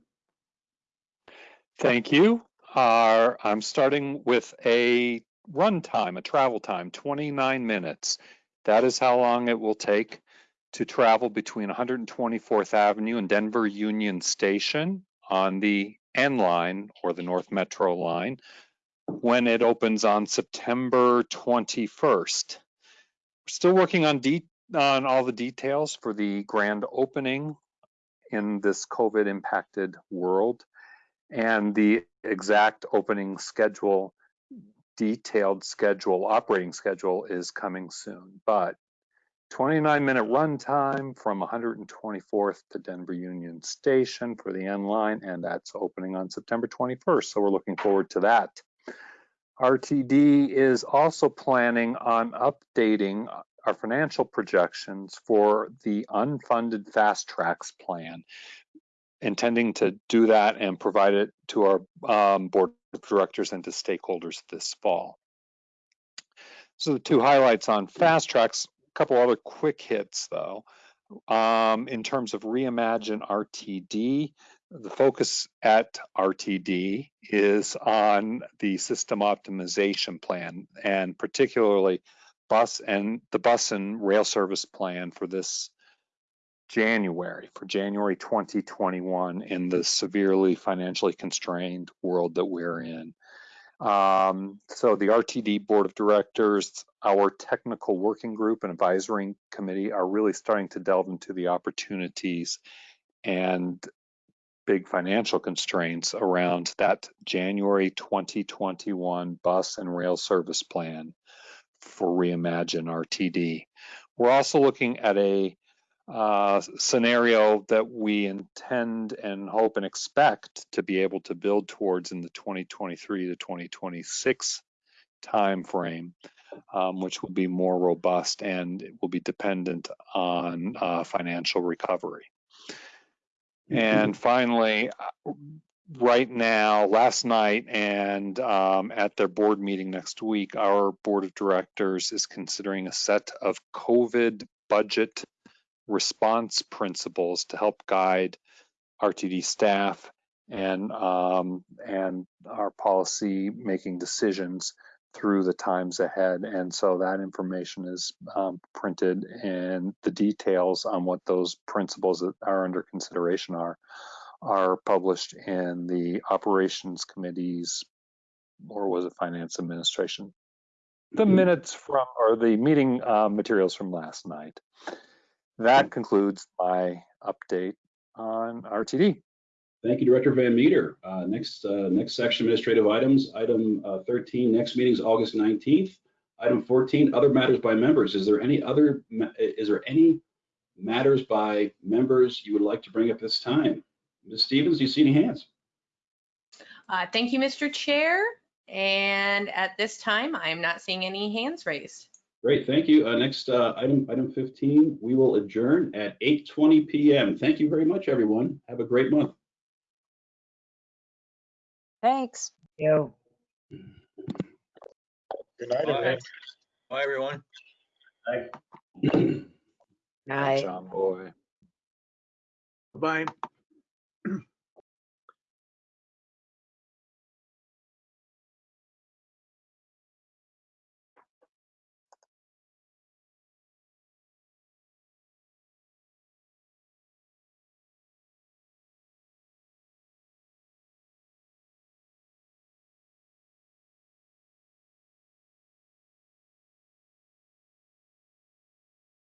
Thank you. Uh, I'm starting with a run time, a travel time, 29 minutes. That is how long it will take to travel between 124th Avenue and Denver Union Station on the N line or the North Metro line when it opens on September 21st still working on on all the details for the grand opening in this COVID impacted world and the exact opening schedule, detailed schedule, operating schedule is coming soon. But 29 minute run time from 124th to Denver Union Station for the N line, and that's opening on September 21st. So we're looking forward to that. RTD is also planning on updating our financial projections for the unfunded fast tracks plan, intending to do that and provide it to our um, board of directors and to stakeholders this fall. So the two highlights on fast tracks, a couple other quick hits though. Um, in terms of reimagine RTD, the focus at RTD is on the system optimization plan and particularly bus and the bus and rail service plan for this January, for January 2021 in the severely financially constrained world that we're in. Um, so the RTD board of directors, our technical working group and advisory committee are really starting to delve into the opportunities and big financial constraints around that January 2021 bus and rail service plan for Reimagine RTD. We're also looking at a uh, scenario that we intend and hope and expect to be able to build towards in the 2023 to 2026 timeframe, um, which will be more robust and will be dependent on uh, financial recovery. And finally, uh, right now, last night and um, at their board meeting next week, our board of directors is considering a set of COVID budget response principles to help guide RTD staff and um, and our policy making decisions through the times ahead. And so that information is um, printed and the details on what those principles that are under consideration are are published in the operations committees or was it finance administration? The minutes from or the meeting uh, materials from last night. That concludes my update on rtd Thank you, Director Van Meter. Uh, Next, uh, next section, administrative items. Item uh, 13, next meeting is August 19th. Item 14, other matters by members. Is there any other, is there any matters by members you would like to bring up this time? Ms. Stevens, do you see any hands? Uh, Thank you, Mr. Chair. And at this time, I am not seeing any hands raised. Great, thank you. Uh, Next, uh, item, item 15, we will adjourn at 8:20 PM. Thank you very much, everyone. Have a great month. Thanks. You. Good night, everyone. Bye, everyone. Night. john boy Bye.